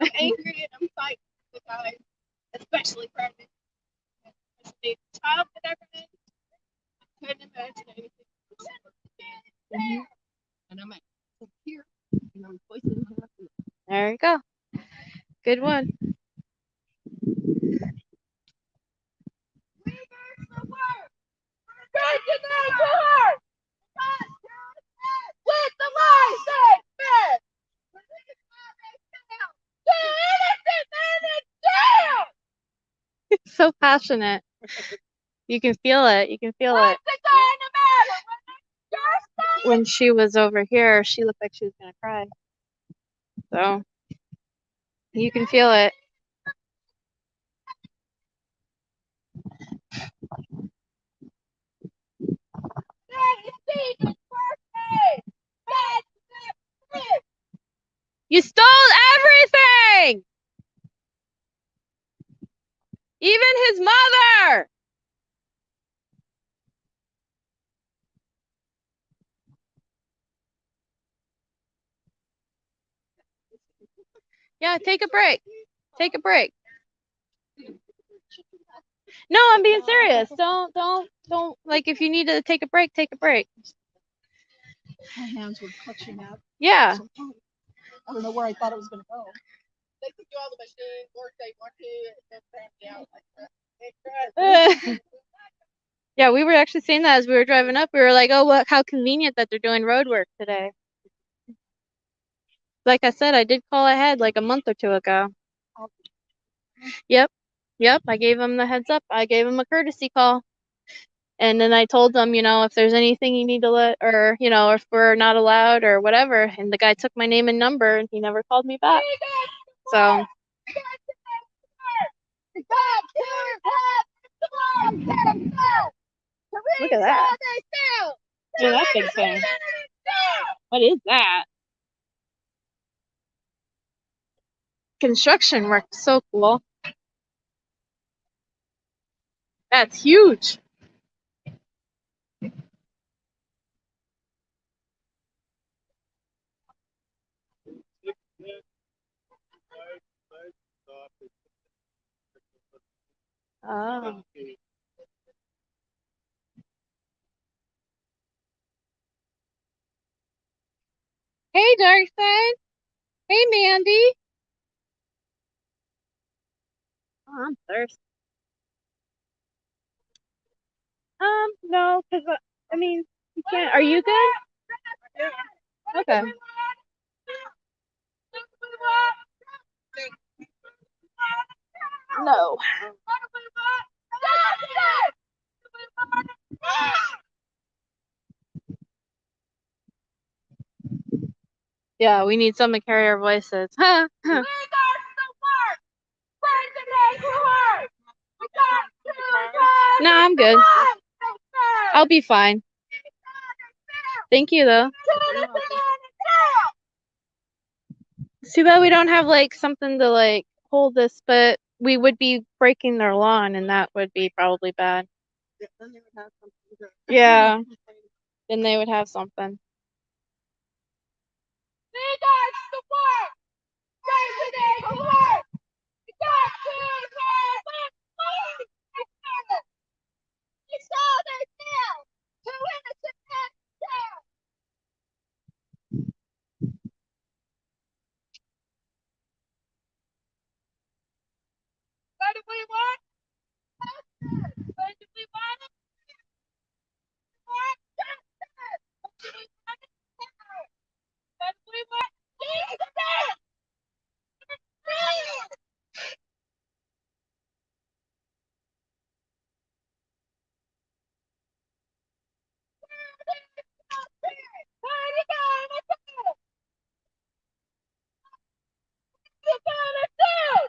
Speaker 5: I'm angry and I'm fighting the guys, especially pregnant. As a child that been, I couldn't imagine anything. worse. Mm-hmm. And I'm like, here,
Speaker 1: There you go. Good one.
Speaker 5: Court! With the! The innocent
Speaker 1: so passionate. You can feel it. You can feel it. When she was over here, she looked like she was gonna cry. So you can feel it.
Speaker 5: Birthday!
Speaker 1: You stole everything! Even his mother! Yeah, take a break. Take a break. No, I'm being serious. Don't, don't, don't. Like, if you need to take a break, take a break.
Speaker 6: My hands were clutching up.
Speaker 1: Yeah.
Speaker 6: So tight. I don't know where I thought it was gonna go.
Speaker 3: They took you all the machines, work they want to, and out.
Speaker 1: Yeah, we were actually saying that as we were driving up. We were like, "Oh, what? How convenient that they're doing road work today." Like I said, I did call ahead like a month or two ago. Yep, yep. I gave them the heads up. I gave them a courtesy call, and then I told them, you know, if there's anything you need to let, or you know, if we're not allowed or whatever. And the guy took my name and number, and he never called me back. So Look at that. Look at that big thing. What is that? Construction work. So cool. That's huge. Oh. Hey, Darkside. Hey, Mandy. Oh, I'm thirsty. Um, no, because I mean, you can't. Are you good? Okay. No. Yeah, we need someone to carry our voices. Huh? huh. No, I'm good. I'll be fine. Thank you, though. It's too bad we don't have like something to like hold this, but we would be breaking their lawn, and that would be probably bad.
Speaker 4: Yeah, then they would have something to-
Speaker 1: Yeah. Then they would have something.
Speaker 5: What do we want? What do we want? Want justice. What do we want? What do we want? Jesus! What are you gonna do? What are you gonna do?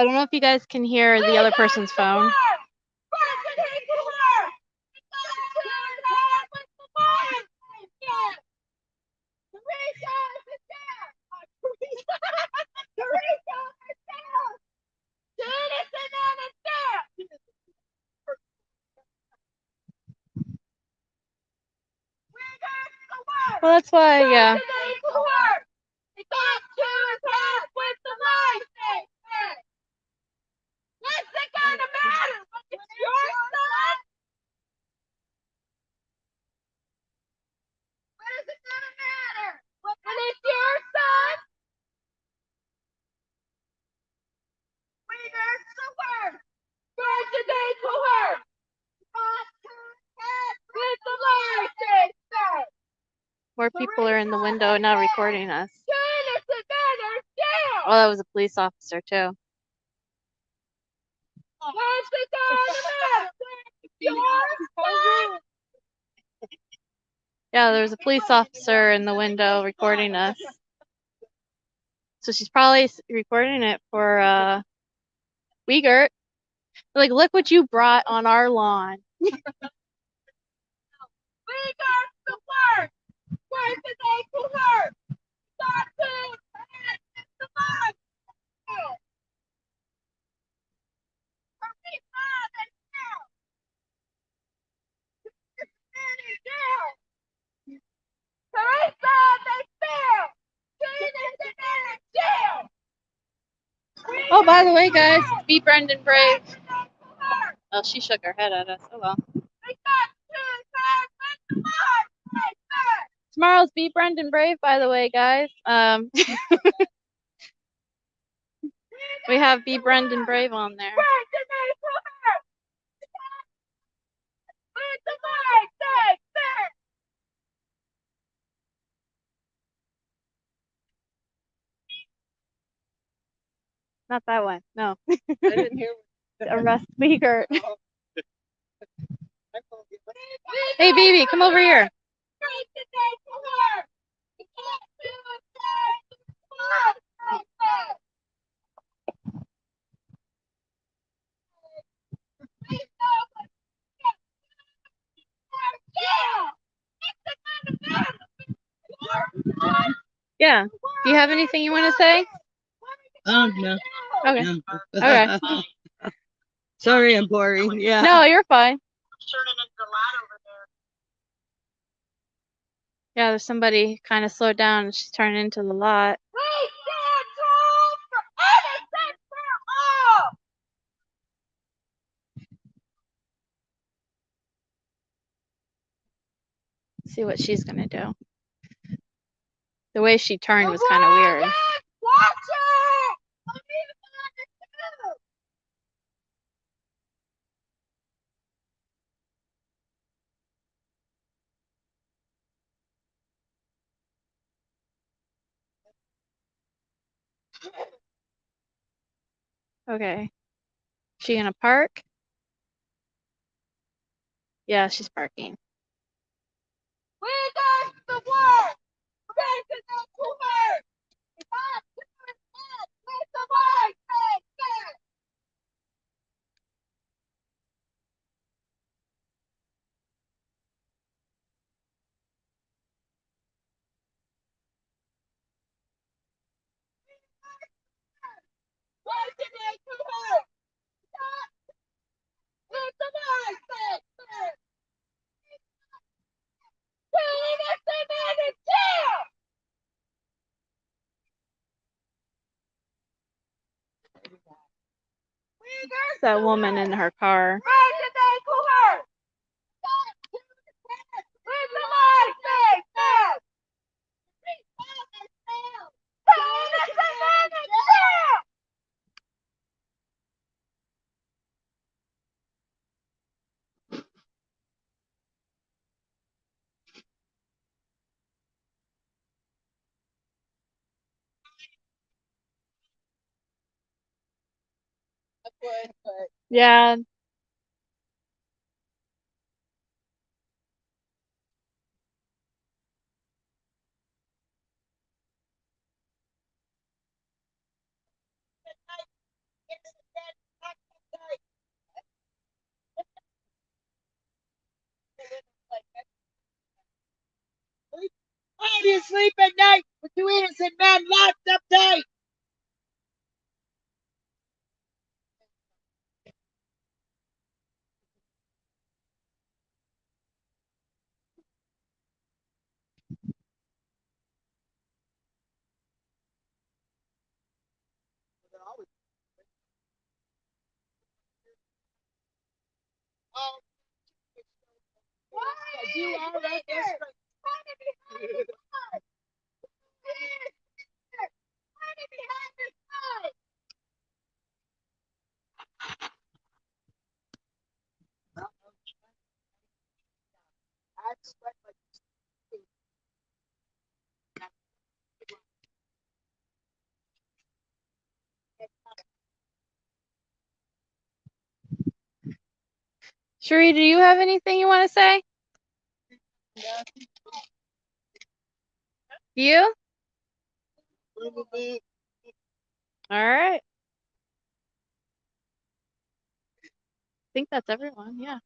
Speaker 1: I don't know if you guys can hear the other person's phone. Well, that's why, yeah. Window now recording us.
Speaker 5: Turn us together down.
Speaker 1: Oh, that was a police officer too.
Speaker 5: What's the government? Your son.
Speaker 1: Yeah, there was a police officer in the window recording us. So she's probably recording it for uh Wiegert. Like, look what you brought on our lawn.
Speaker 5: We got the work. Where's the day to work? Start to and the mind. Hurry, Father, now. Teresa, they fail. Teenage and in jail.
Speaker 1: Oh, by the way, guys, be Brendan Brave. Oh, she shook her head at us. Oh well. Tomorrow's be Brendan Brave, by the way, guys. Um, we have be Brendan Brave on there. Not that one. No.
Speaker 4: I didn't hear.
Speaker 1: Arrest Wiegert.
Speaker 4: I.
Speaker 1: Hey, baby, come over here. Yeah. Do you have anything you want to say?
Speaker 4: Oh no.
Speaker 1: Okay.
Speaker 4: no.
Speaker 1: Okay.
Speaker 4: Sorry, I'm boring. Yeah.
Speaker 1: No, you're fine. Yeah, there's somebody kind of slowed down and she's turning into the lot. See what she's gonna do. The way she turned was kind of weird.
Speaker 5: Watch it! I'm even on the too.
Speaker 1: Okay. She gonna park? Yeah, she's parking.
Speaker 5: We got the work. Raising up to work. Not to work. With the work. Hey, hey. Raising up to work. Not with the work. Hey, hey. Two innocent men in jail.
Speaker 1: It's that woman in her car.
Speaker 5: Raise your name to her. With the light, say, say. Two innocent men in jail.
Speaker 1: Yeah.
Speaker 3: Why do you sleep at night with two innocent men locked up tight? You are right there. I sweat like
Speaker 1: Sheree, do you have anything you want to say? You? All right. I think that's everyone. Yeah.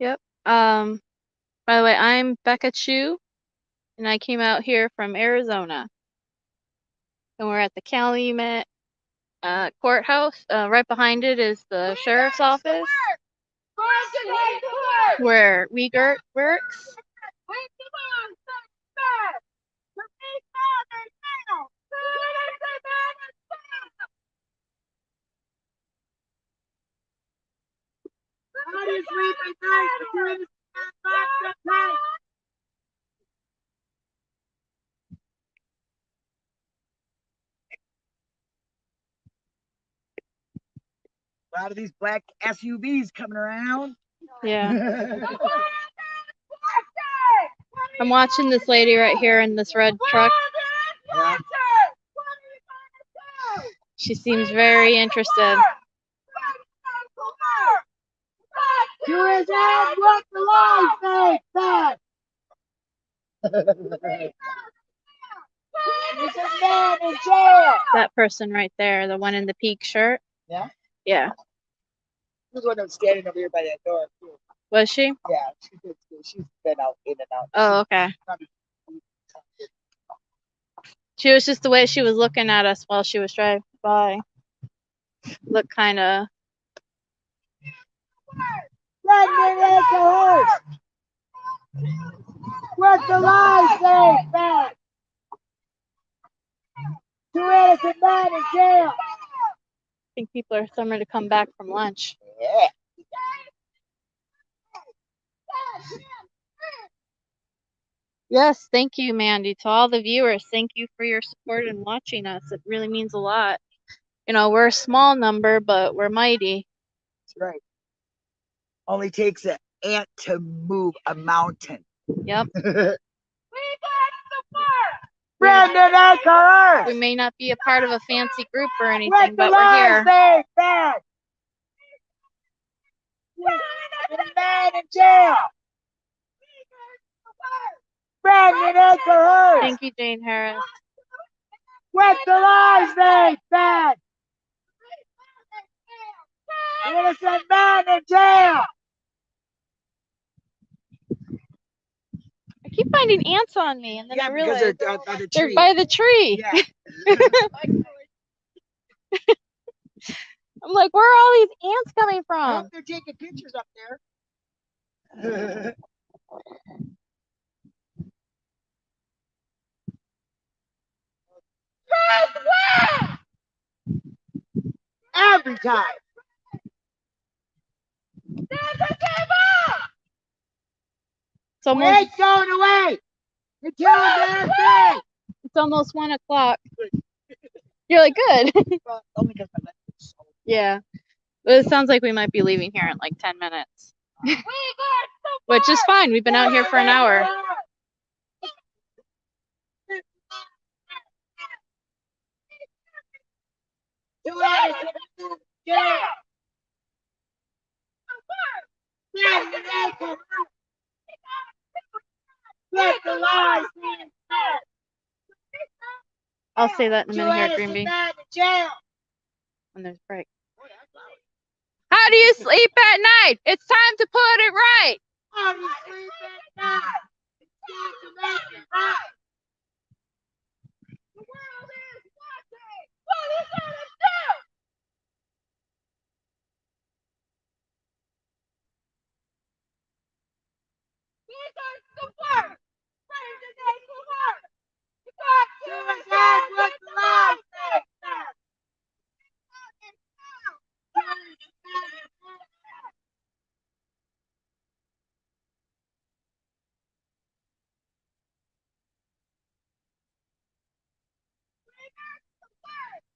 Speaker 1: Yep. Um, by the way, I'm Becca Chu, and I came out here from Arizona. And we're at the Calumet uh, courthouse. Uh, right behind it is the sheriff's office,
Speaker 5: Going to take the work.
Speaker 1: where Wiegert works.
Speaker 5: Wait, come on, stop, stop. The big father now. What is the matter?
Speaker 3: How do you sleep at night? You're in the box at night.
Speaker 2: A lot of these black SUVs coming around.
Speaker 1: Yeah. I'm watching this lady right here in this red truck.
Speaker 2: Yeah.
Speaker 1: She seems very interested.
Speaker 3: To his head, what the law say, back. He's a man in jail.
Speaker 1: That person right there, the one in the pink shirt.
Speaker 2: Yeah?
Speaker 1: Yeah.
Speaker 2: Who's one that's standing over here by that door? too.
Speaker 1: Was she?
Speaker 2: Yeah, she did too. She's been out in and out.
Speaker 1: Oh, okay. She was just the way she was looking at us while she was driving by. Looked kind of.
Speaker 3: Let me make a horse. What the law say, back. Two innocent men in jail.
Speaker 1: Think people are starting to come back from lunch.
Speaker 2: Yeah.
Speaker 1: Yes, thank you, Mandy. To all the viewers, thank you for your support and watching us. It really means a lot. You know, we're a small number, but we're mighty.
Speaker 2: That's right. Only takes an ant to move a mountain.
Speaker 1: Yep.
Speaker 3: Brandon Eckler.
Speaker 1: We may not be a part of a fancy group or anything, but we're here.
Speaker 3: say, back. The man in jail. Brandon Eckler.
Speaker 1: Thank you, Jane Harris.
Speaker 3: What the law say, back. Innocent man in jail.
Speaker 1: Keep finding ants on me, and then
Speaker 2: yeah,
Speaker 1: I
Speaker 2: because
Speaker 1: realize
Speaker 2: they're uh, by the
Speaker 1: they're
Speaker 2: tree.
Speaker 1: by the tree.
Speaker 2: yeah.
Speaker 1: I'm like, where are all these ants coming from?
Speaker 2: they're taking pictures up there.
Speaker 3: Every time.
Speaker 1: It's almost
Speaker 3: We ain't going away. You're killing
Speaker 1: it's almost one o'clock. You're like, good.
Speaker 2: well, only because my leg is so
Speaker 1: yeah. But it sounds like we might be leaving here in like ten minutes. Which is fine. We've been out here for an hour.
Speaker 3: Two innocent men in jail. Brandon Eckler. Let the law say, back.
Speaker 1: I'll say that in a minute here at
Speaker 3: innocent
Speaker 1: Greenby
Speaker 3: men in jail.
Speaker 1: when there's a break. How do you sleep at night? It's time to put it right.
Speaker 3: How do you sleep at night? It's time to make it right.
Speaker 5: The world is watching. What are you gonna do? These are the words.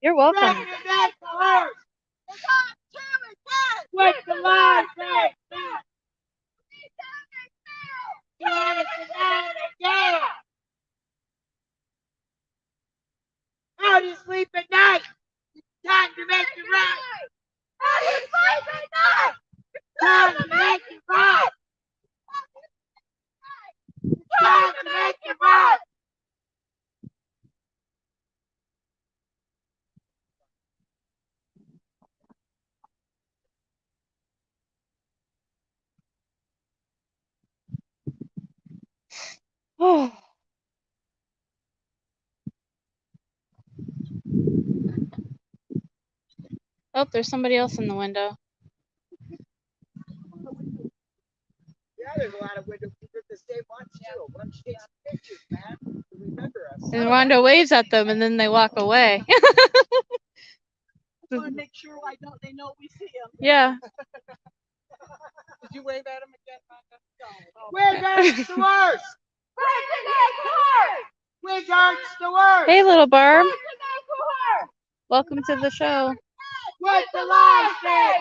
Speaker 1: You're welcome.
Speaker 3: Brandon Eckler. What the law say, back. Two innocent men in jail.
Speaker 1: Oh. Oh, there's somebody else in the window.
Speaker 5: Yeah, there's a lot of window people that stay watch too. Watch takes pictures, man. Remember us.
Speaker 1: And Rhonda waves at them and then they walk away.
Speaker 7: Want to make sure I don't, they know we see them.
Speaker 1: yeah.
Speaker 4: Did you wave at him again, Rhonda?
Speaker 5: Where guards the worst? Where guards the worst?
Speaker 1: Hey, little Barb. Welcome to the show.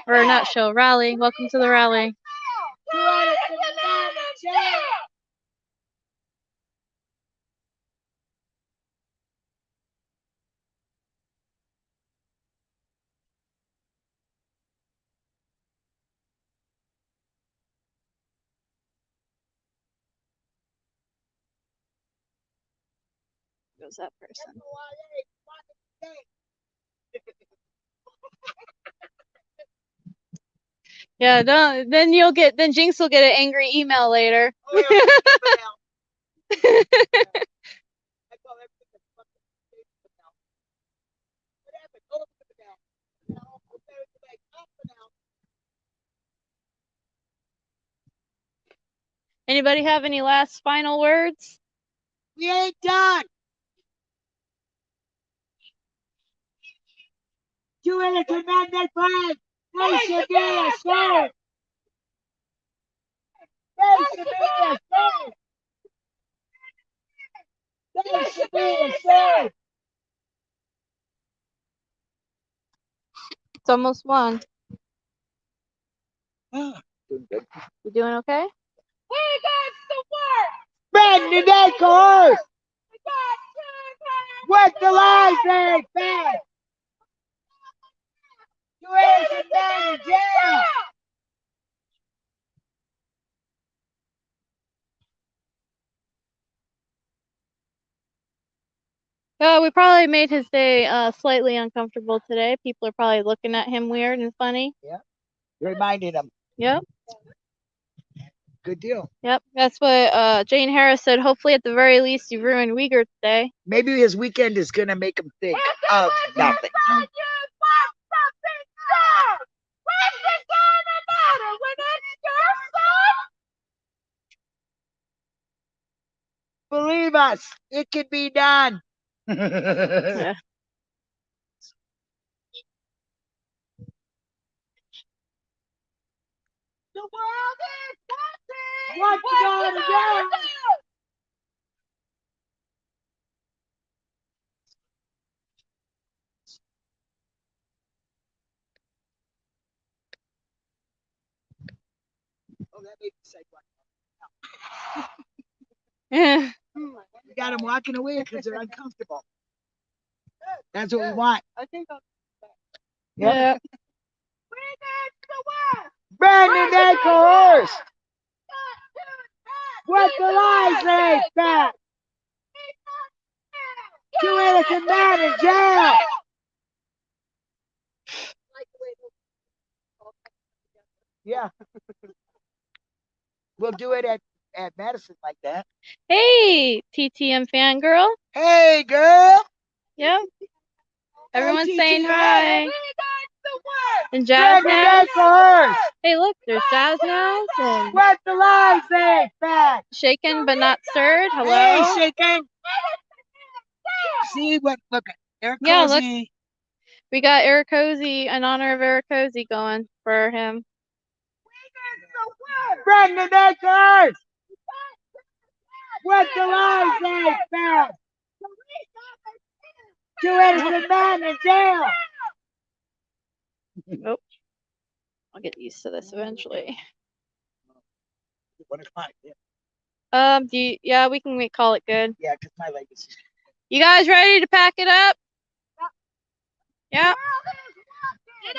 Speaker 5: What the lies say?
Speaker 1: Or not show, rally. Welcome to the rally. Goes that person. Yeah, don't, then you'll get, then Jinx will get an angry email later.
Speaker 5: Oh, yeah, but now- I call everything a fucking state for now. What happened? Look at now. Now, okay, it's like, up and out.
Speaker 1: Anybody have any last final words?
Speaker 5: We ain't done. Innocent men that fled. They should be ashamed. They should be ashamed. They should be ashamed.
Speaker 1: It's almost one.
Speaker 5: Doing good.
Speaker 1: You doing okay?
Speaker 5: Brandon Acorn! What the lies they fed! You innocent men in jail!
Speaker 1: Uh, we probably made his day uh, slightly uncomfortable today. People are probably looking at him weird and funny. Yeah.
Speaker 5: Reminded him.
Speaker 1: Yep,
Speaker 5: Good deal.
Speaker 1: yep. That's what uh, Jane Harris said. Hopefully, at the very least, you ruined Wiegert today.
Speaker 5: Maybe his weekend is gonna make him think of nothing. Believe us, it can be done.
Speaker 1: Yeah.
Speaker 3: The world is watching.
Speaker 5: What you gonna do? That made me say what?
Speaker 1: Yeah.
Speaker 5: You got them walking away because they're uncomfortable. That's what we want.
Speaker 4: I think I'll
Speaker 1: yeah.
Speaker 5: Brandon Acorn! What the lies they fed! Two innocent men in jail! Yeah. We'll do it at, at Madison like that.
Speaker 1: Hey, TTM fangirl.
Speaker 5: Hey, girl!
Speaker 1: Yep. Everyone's
Speaker 5: TTM.
Speaker 1: saying hi. And Jazz now. Hey, look, there's Jazz now. And
Speaker 5: the lies they fed!
Speaker 1: shaken but not stirred. Hello.
Speaker 5: Hey, shaking! See what, look, Eric
Speaker 1: Yeah, look. We got Eric Cozy in honor of Eric Cozy going for him.
Speaker 5: Brandon Acorn! What the lies they fed! Two innocent men in jail! Nope.
Speaker 1: I'll get used to this eventually.
Speaker 5: One o'clock, yeah,
Speaker 1: Um, do you, yeah, we can we call it good.
Speaker 5: yeah, because my leg is.
Speaker 1: You guys ready to pack it up? Yeah.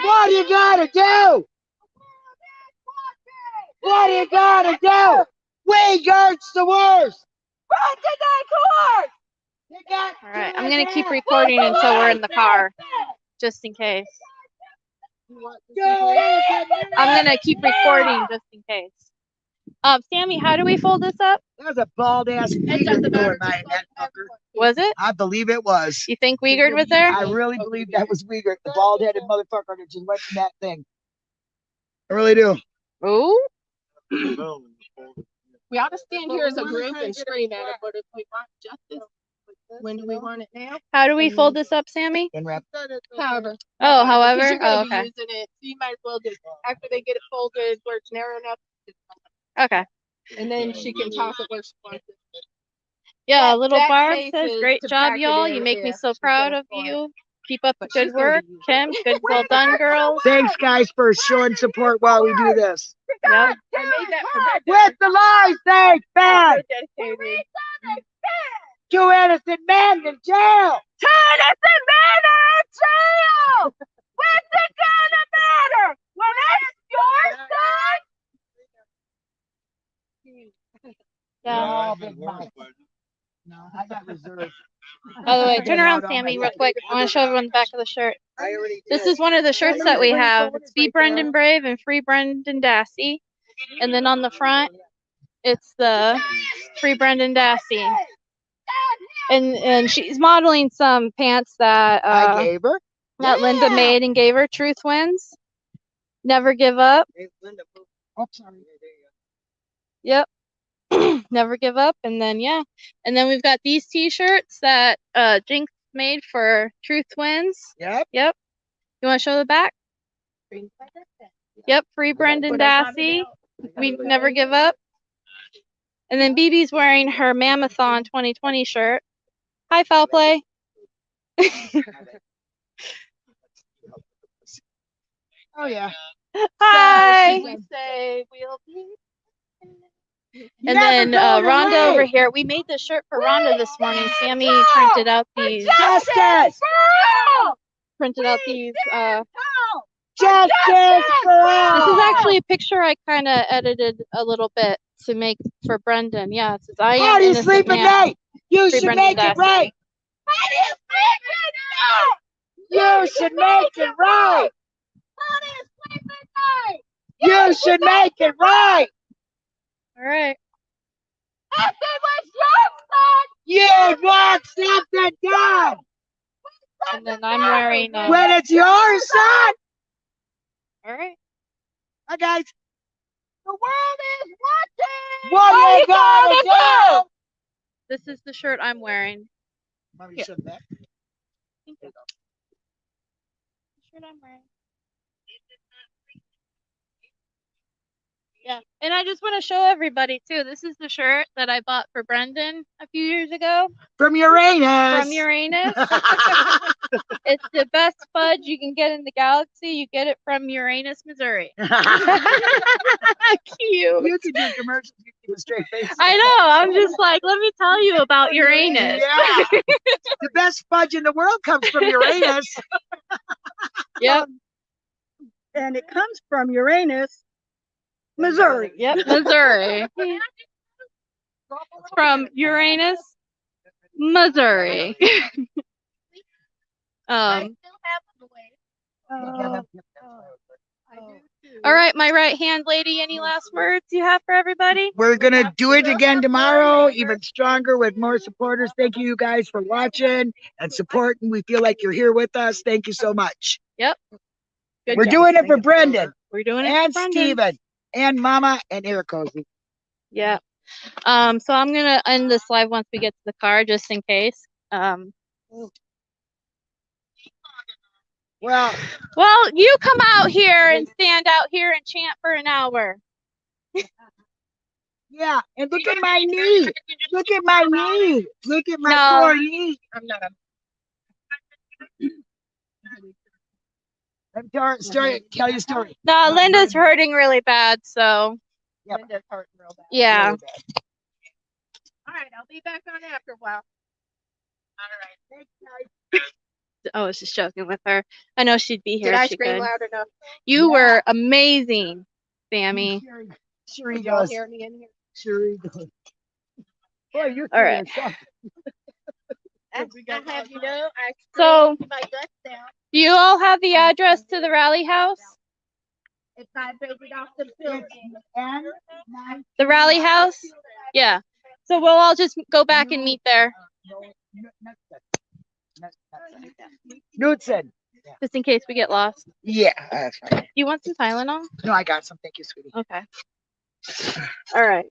Speaker 5: What do you gotta do? What do you gotta do? We guards the worst! You got
Speaker 1: All right. I'm gonna keep recording until we're in the car, just in case.
Speaker 5: jail. Two innocent men
Speaker 1: I'm gonna keep recording just in case. Um, Sammy, how do we fold this up?
Speaker 2: That was a bald ass Wiegert
Speaker 6: doesn't matter.
Speaker 2: going by that fucker.
Speaker 1: Was it?
Speaker 2: I believe it was.
Speaker 1: You think Wiegert was there?
Speaker 2: I really believe that was Wiegert, the bald headed motherfucker that just went in that thing. I really do.
Speaker 1: Ooh.
Speaker 4: We ought to stand here as a group and scream at it, but if we want justice, when do we want it now?
Speaker 1: How do we mm-hmm. fold this up, Sammy?
Speaker 2: In rep.
Speaker 4: However.
Speaker 1: Oh,
Speaker 4: Because
Speaker 1: however.
Speaker 4: you're gonna
Speaker 1: Oh,
Speaker 4: be
Speaker 1: okay.
Speaker 4: Using it, so you might as well just, after they get it folded where it's narrow enough,
Speaker 1: Okay.
Speaker 4: and then she can toss it where she wants it.
Speaker 1: Yeah,
Speaker 4: That-
Speaker 1: little
Speaker 4: that
Speaker 1: Barb
Speaker 4: face
Speaker 1: says,
Speaker 4: is
Speaker 1: "Great job, y'all.
Speaker 4: in,
Speaker 1: You make me
Speaker 4: yeah,
Speaker 1: so
Speaker 4: she's
Speaker 1: proud
Speaker 4: gonna
Speaker 1: of
Speaker 4: pour it.
Speaker 1: you. Keep up the good work, Kim. Good, well done, girls."
Speaker 2: Thanks, guys, for showing support while we do this.
Speaker 1: Yep.
Speaker 4: I made that for that.
Speaker 2: With the lies, thanks, man.
Speaker 4: dedicated.
Speaker 2: Two innocent men in jail.
Speaker 5: Two Innocent men are in jail! What's it gonna matter when it's your son?
Speaker 1: Yeah.
Speaker 2: Oh, big mouth. No, I got reserved.
Speaker 1: By the way, turn around, Sammy, real quick. I want to show everyone the back of the shirt. This is one of the shirts that we have. It's Be Brendan. Brave and Free Brendan Dassey. And then on the front, it's the Free Brendan Dassey. And and she's modeling some pants that
Speaker 2: I
Speaker 1: uh
Speaker 2: gave her.
Speaker 1: that Linda made and gave her. Truth wins. Never give up. Linda.
Speaker 2: Oh, sorry.
Speaker 1: Yep. Never give up. And then yeah. And then we've got these t-shirts that uh Jinx made for Truth Wins.
Speaker 2: Yep.
Speaker 1: Yep. You want to show the back? Yep. Free Brendan Dassey. We never give up. And then BB's wearing her Mammothon 2020 shirt. Hi, foul play.
Speaker 2: Oh yeah.
Speaker 1: Hi.
Speaker 4: We say we'll be.
Speaker 1: And then uh, Rhonda over here. We made this shirt for Rhonda this morning. Sammy printed out these.
Speaker 2: Justice!
Speaker 1: Printed out these. Uh,
Speaker 2: Justice for all!
Speaker 1: this is actually a picture I kind of edited a little bit to make for Brendan. Yeah, it says I
Speaker 2: How
Speaker 1: am
Speaker 2: do you sleep at night? You
Speaker 1: Free
Speaker 2: should
Speaker 1: Brendan
Speaker 2: make it
Speaker 1: Dassey.
Speaker 2: right. You sleep at night? You should make it right. How do You should make it right.
Speaker 1: All right.
Speaker 2: If it was your fault, You want something done.
Speaker 1: And then I'm wearing. Uh,
Speaker 2: When it's your son.
Speaker 1: all right.
Speaker 2: Hi guys.
Speaker 5: The world is watching!
Speaker 2: What you gonna do?
Speaker 1: This is the shirt I'm wearing.
Speaker 2: Mommy,
Speaker 1: Yeah.
Speaker 2: shut that.
Speaker 1: The shirt I'm wearing. Yeah, and I just want to show everybody too. This is the shirt that I bought for Brendan a few years ago
Speaker 2: From Uranus.
Speaker 1: from Uranus. it's the best fudge you can get in the galaxy. You get it from Uranus, Missouri. Cute.
Speaker 2: you could do commercials. You could do a straight face.
Speaker 1: I know. I'm just like, let me tell you about Uranus.
Speaker 2: Yeah. the best fudge in the world comes from Uranus.
Speaker 1: Yep.
Speaker 6: Um, and it comes from Uranus, Missouri.
Speaker 1: Yep. Missouri. from Uranus, Missouri. um.
Speaker 6: Uh,
Speaker 1: All right, my right hand lady. Any last words you have for everybody?
Speaker 2: We're gonna do it again tomorrow, even stronger with more supporters. Thank you you guys for watching and supporting. We feel like you're here with us. Thank you so much.
Speaker 1: Good
Speaker 2: We're
Speaker 1: job.
Speaker 2: doing it for Brendan
Speaker 1: We're doing it
Speaker 2: and
Speaker 1: for Brendan.
Speaker 2: Steven and Mama and Eric Cozy.
Speaker 1: Yeah. Um. So I'm gonna end this live once we get to the car, just in case. Um.
Speaker 2: Well,
Speaker 1: Well, you come out here and stand out here and chant for an hour.
Speaker 2: yeah, and look at my knee. Look at my knee. Look at my
Speaker 1: No.
Speaker 2: poor knee.
Speaker 4: I'm not a.
Speaker 2: Let me tell, story, tell you a story.
Speaker 1: No, Linda's hurting really bad, so
Speaker 2: Yep.
Speaker 4: Linda's hurting real bad.
Speaker 1: yeah.
Speaker 2: Really bad.
Speaker 4: All right, I'll be back on after a while. All right.
Speaker 2: Thanks, guys.
Speaker 1: Oh, I was just joking with her. I know she'd be here
Speaker 4: Did I
Speaker 1: she
Speaker 4: scream
Speaker 1: could.
Speaker 4: loud enough?
Speaker 1: You
Speaker 2: Yeah.
Speaker 1: were amazing, Sammy.
Speaker 2: Sure, sure he
Speaker 4: Did y'all
Speaker 2: does.
Speaker 4: hear me in here?
Speaker 2: Sure he does. Boy, you're
Speaker 1: All right.
Speaker 2: feeling
Speaker 4: I I have you know,
Speaker 1: So-
Speaker 4: screamed my guts down.
Speaker 1: Do you all have the address to the rally house?
Speaker 6: It vibrated off the building.
Speaker 1: The rally house? Yeah. So we'll all just go back and meet there,
Speaker 2: Knudsen.
Speaker 1: just in case we get lost.
Speaker 2: Yeah, that's fine.
Speaker 1: You want some Tylenol?
Speaker 2: No, I got some. Thank you, sweetie.
Speaker 1: Okay. All right.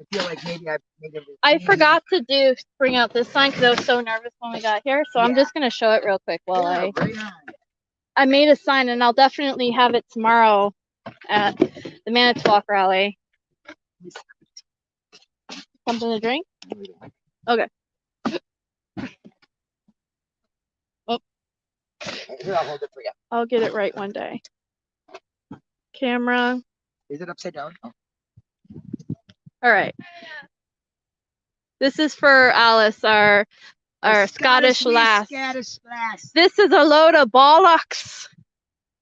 Speaker 2: I feel like maybe I made a.
Speaker 1: I forgot to do bring out this sign because I was so nervous when we got here. So I'm just gonna show it real quick while
Speaker 2: Yeah,
Speaker 1: I
Speaker 2: right.
Speaker 1: I made a sign and I'll definitely have it tomorrow at the Manitowoc rally. Something to drink? Oh.
Speaker 2: Here, I'll hold it for you.
Speaker 1: I'll get it right one day. Camera.
Speaker 2: Is it upside down? Oh,
Speaker 1: All right. This is for Alice, our our Scottish
Speaker 2: Miss
Speaker 1: lass.
Speaker 2: Scottish lass.
Speaker 1: This is a load of bollocks.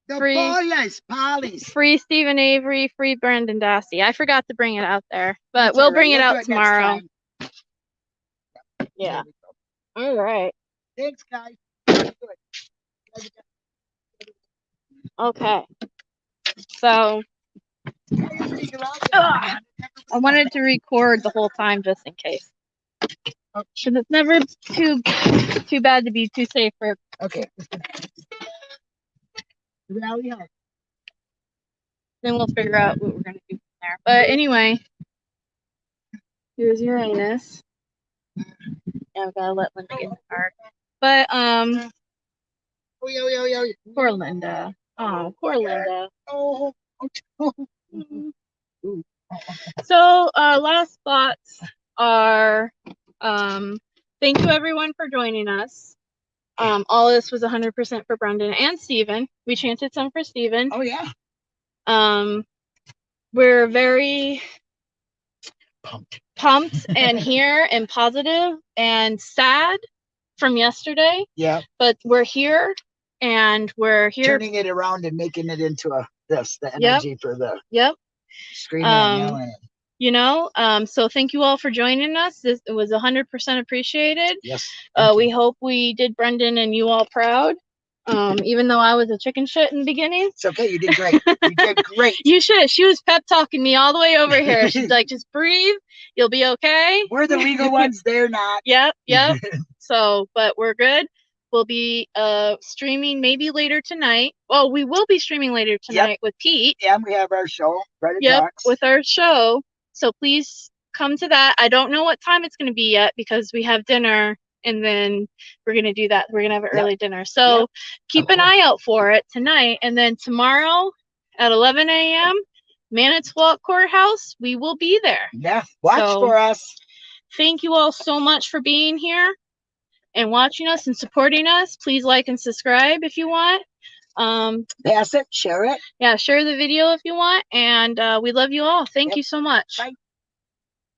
Speaker 2: The
Speaker 1: Free-
Speaker 2: boys, Polly's.
Speaker 1: Free Steven Avery, free Brendan Dassey. I forgot to bring it out there, but
Speaker 2: That's
Speaker 1: we'll
Speaker 2: all right.
Speaker 1: bring it
Speaker 2: We'll
Speaker 1: out tomorrow. Yeah.
Speaker 2: There we go.
Speaker 1: All right.
Speaker 2: Thanks, guys.
Speaker 1: Okay. So I wanted to record the whole time just in case.
Speaker 2: Oh.
Speaker 1: Cause it's never too too bad to be too safe for
Speaker 2: Okay. Rally House.
Speaker 1: then we'll figure out what we're gonna do from there. But anyway, here's Uranus. Yeah, I've gotta let Linda get in the car. But um,
Speaker 2: Oh, yo, yo, yo.
Speaker 1: poor Linda. Oh, poor Linda.
Speaker 2: Oh, oh,
Speaker 1: So uh, last thoughts are um, thank you everyone for joining us. Um, all this was 100% for Brendan and Steven. We chanted some for Steven.
Speaker 2: oh, yeah.
Speaker 1: Um, we're very
Speaker 2: Pumped.
Speaker 1: pumped and here and positive and sad from yesterday,
Speaker 2: Yeah.
Speaker 1: but we're here and we're here.
Speaker 2: Turning it around and making it into a this, the
Speaker 1: Yep.
Speaker 2: energy for the
Speaker 1: Yep.
Speaker 2: Screaming
Speaker 1: Um,
Speaker 2: yelling.
Speaker 1: You know, um, so thank you all for joining us. This it was 100% appreciated.
Speaker 2: Yes.
Speaker 1: Uh, we hope we did Brendan and you all proud. Um, even though I was a chicken shit in the beginning.
Speaker 2: It's okay. You did great. You did great.
Speaker 1: You should. She was pep talking me all the way over here. She's like, just breathe. You'll be okay.
Speaker 2: We're the legal ones. They're not.
Speaker 1: Yep, yep. so, but we're good. We'll be uh streaming maybe later tonight. Well, we will be streaming later tonight with Pete.
Speaker 2: and we have our show, Reddit
Speaker 1: Yep,
Speaker 2: Talks.
Speaker 1: with our show. So please come to that. I don't know what time it's going to be yet because we have dinner and then we're going to do that. We're going to have an
Speaker 2: Yep.
Speaker 1: early dinner. So
Speaker 2: Yep.
Speaker 1: keep an eye out for it tonight. And then tomorrow at 11 a.m., Manitowoc Courthouse, we will be there.
Speaker 2: yeah. Watch
Speaker 1: So-
Speaker 2: for us.
Speaker 1: Thank you all so much for being here and watching us and supporting us. Please like and subscribe if you want. Um,
Speaker 2: Pass it. Share it.
Speaker 1: yeah, share the video if you want. And uh, we love you all. Thank
Speaker 2: Yep.
Speaker 1: you so much.
Speaker 2: Bye.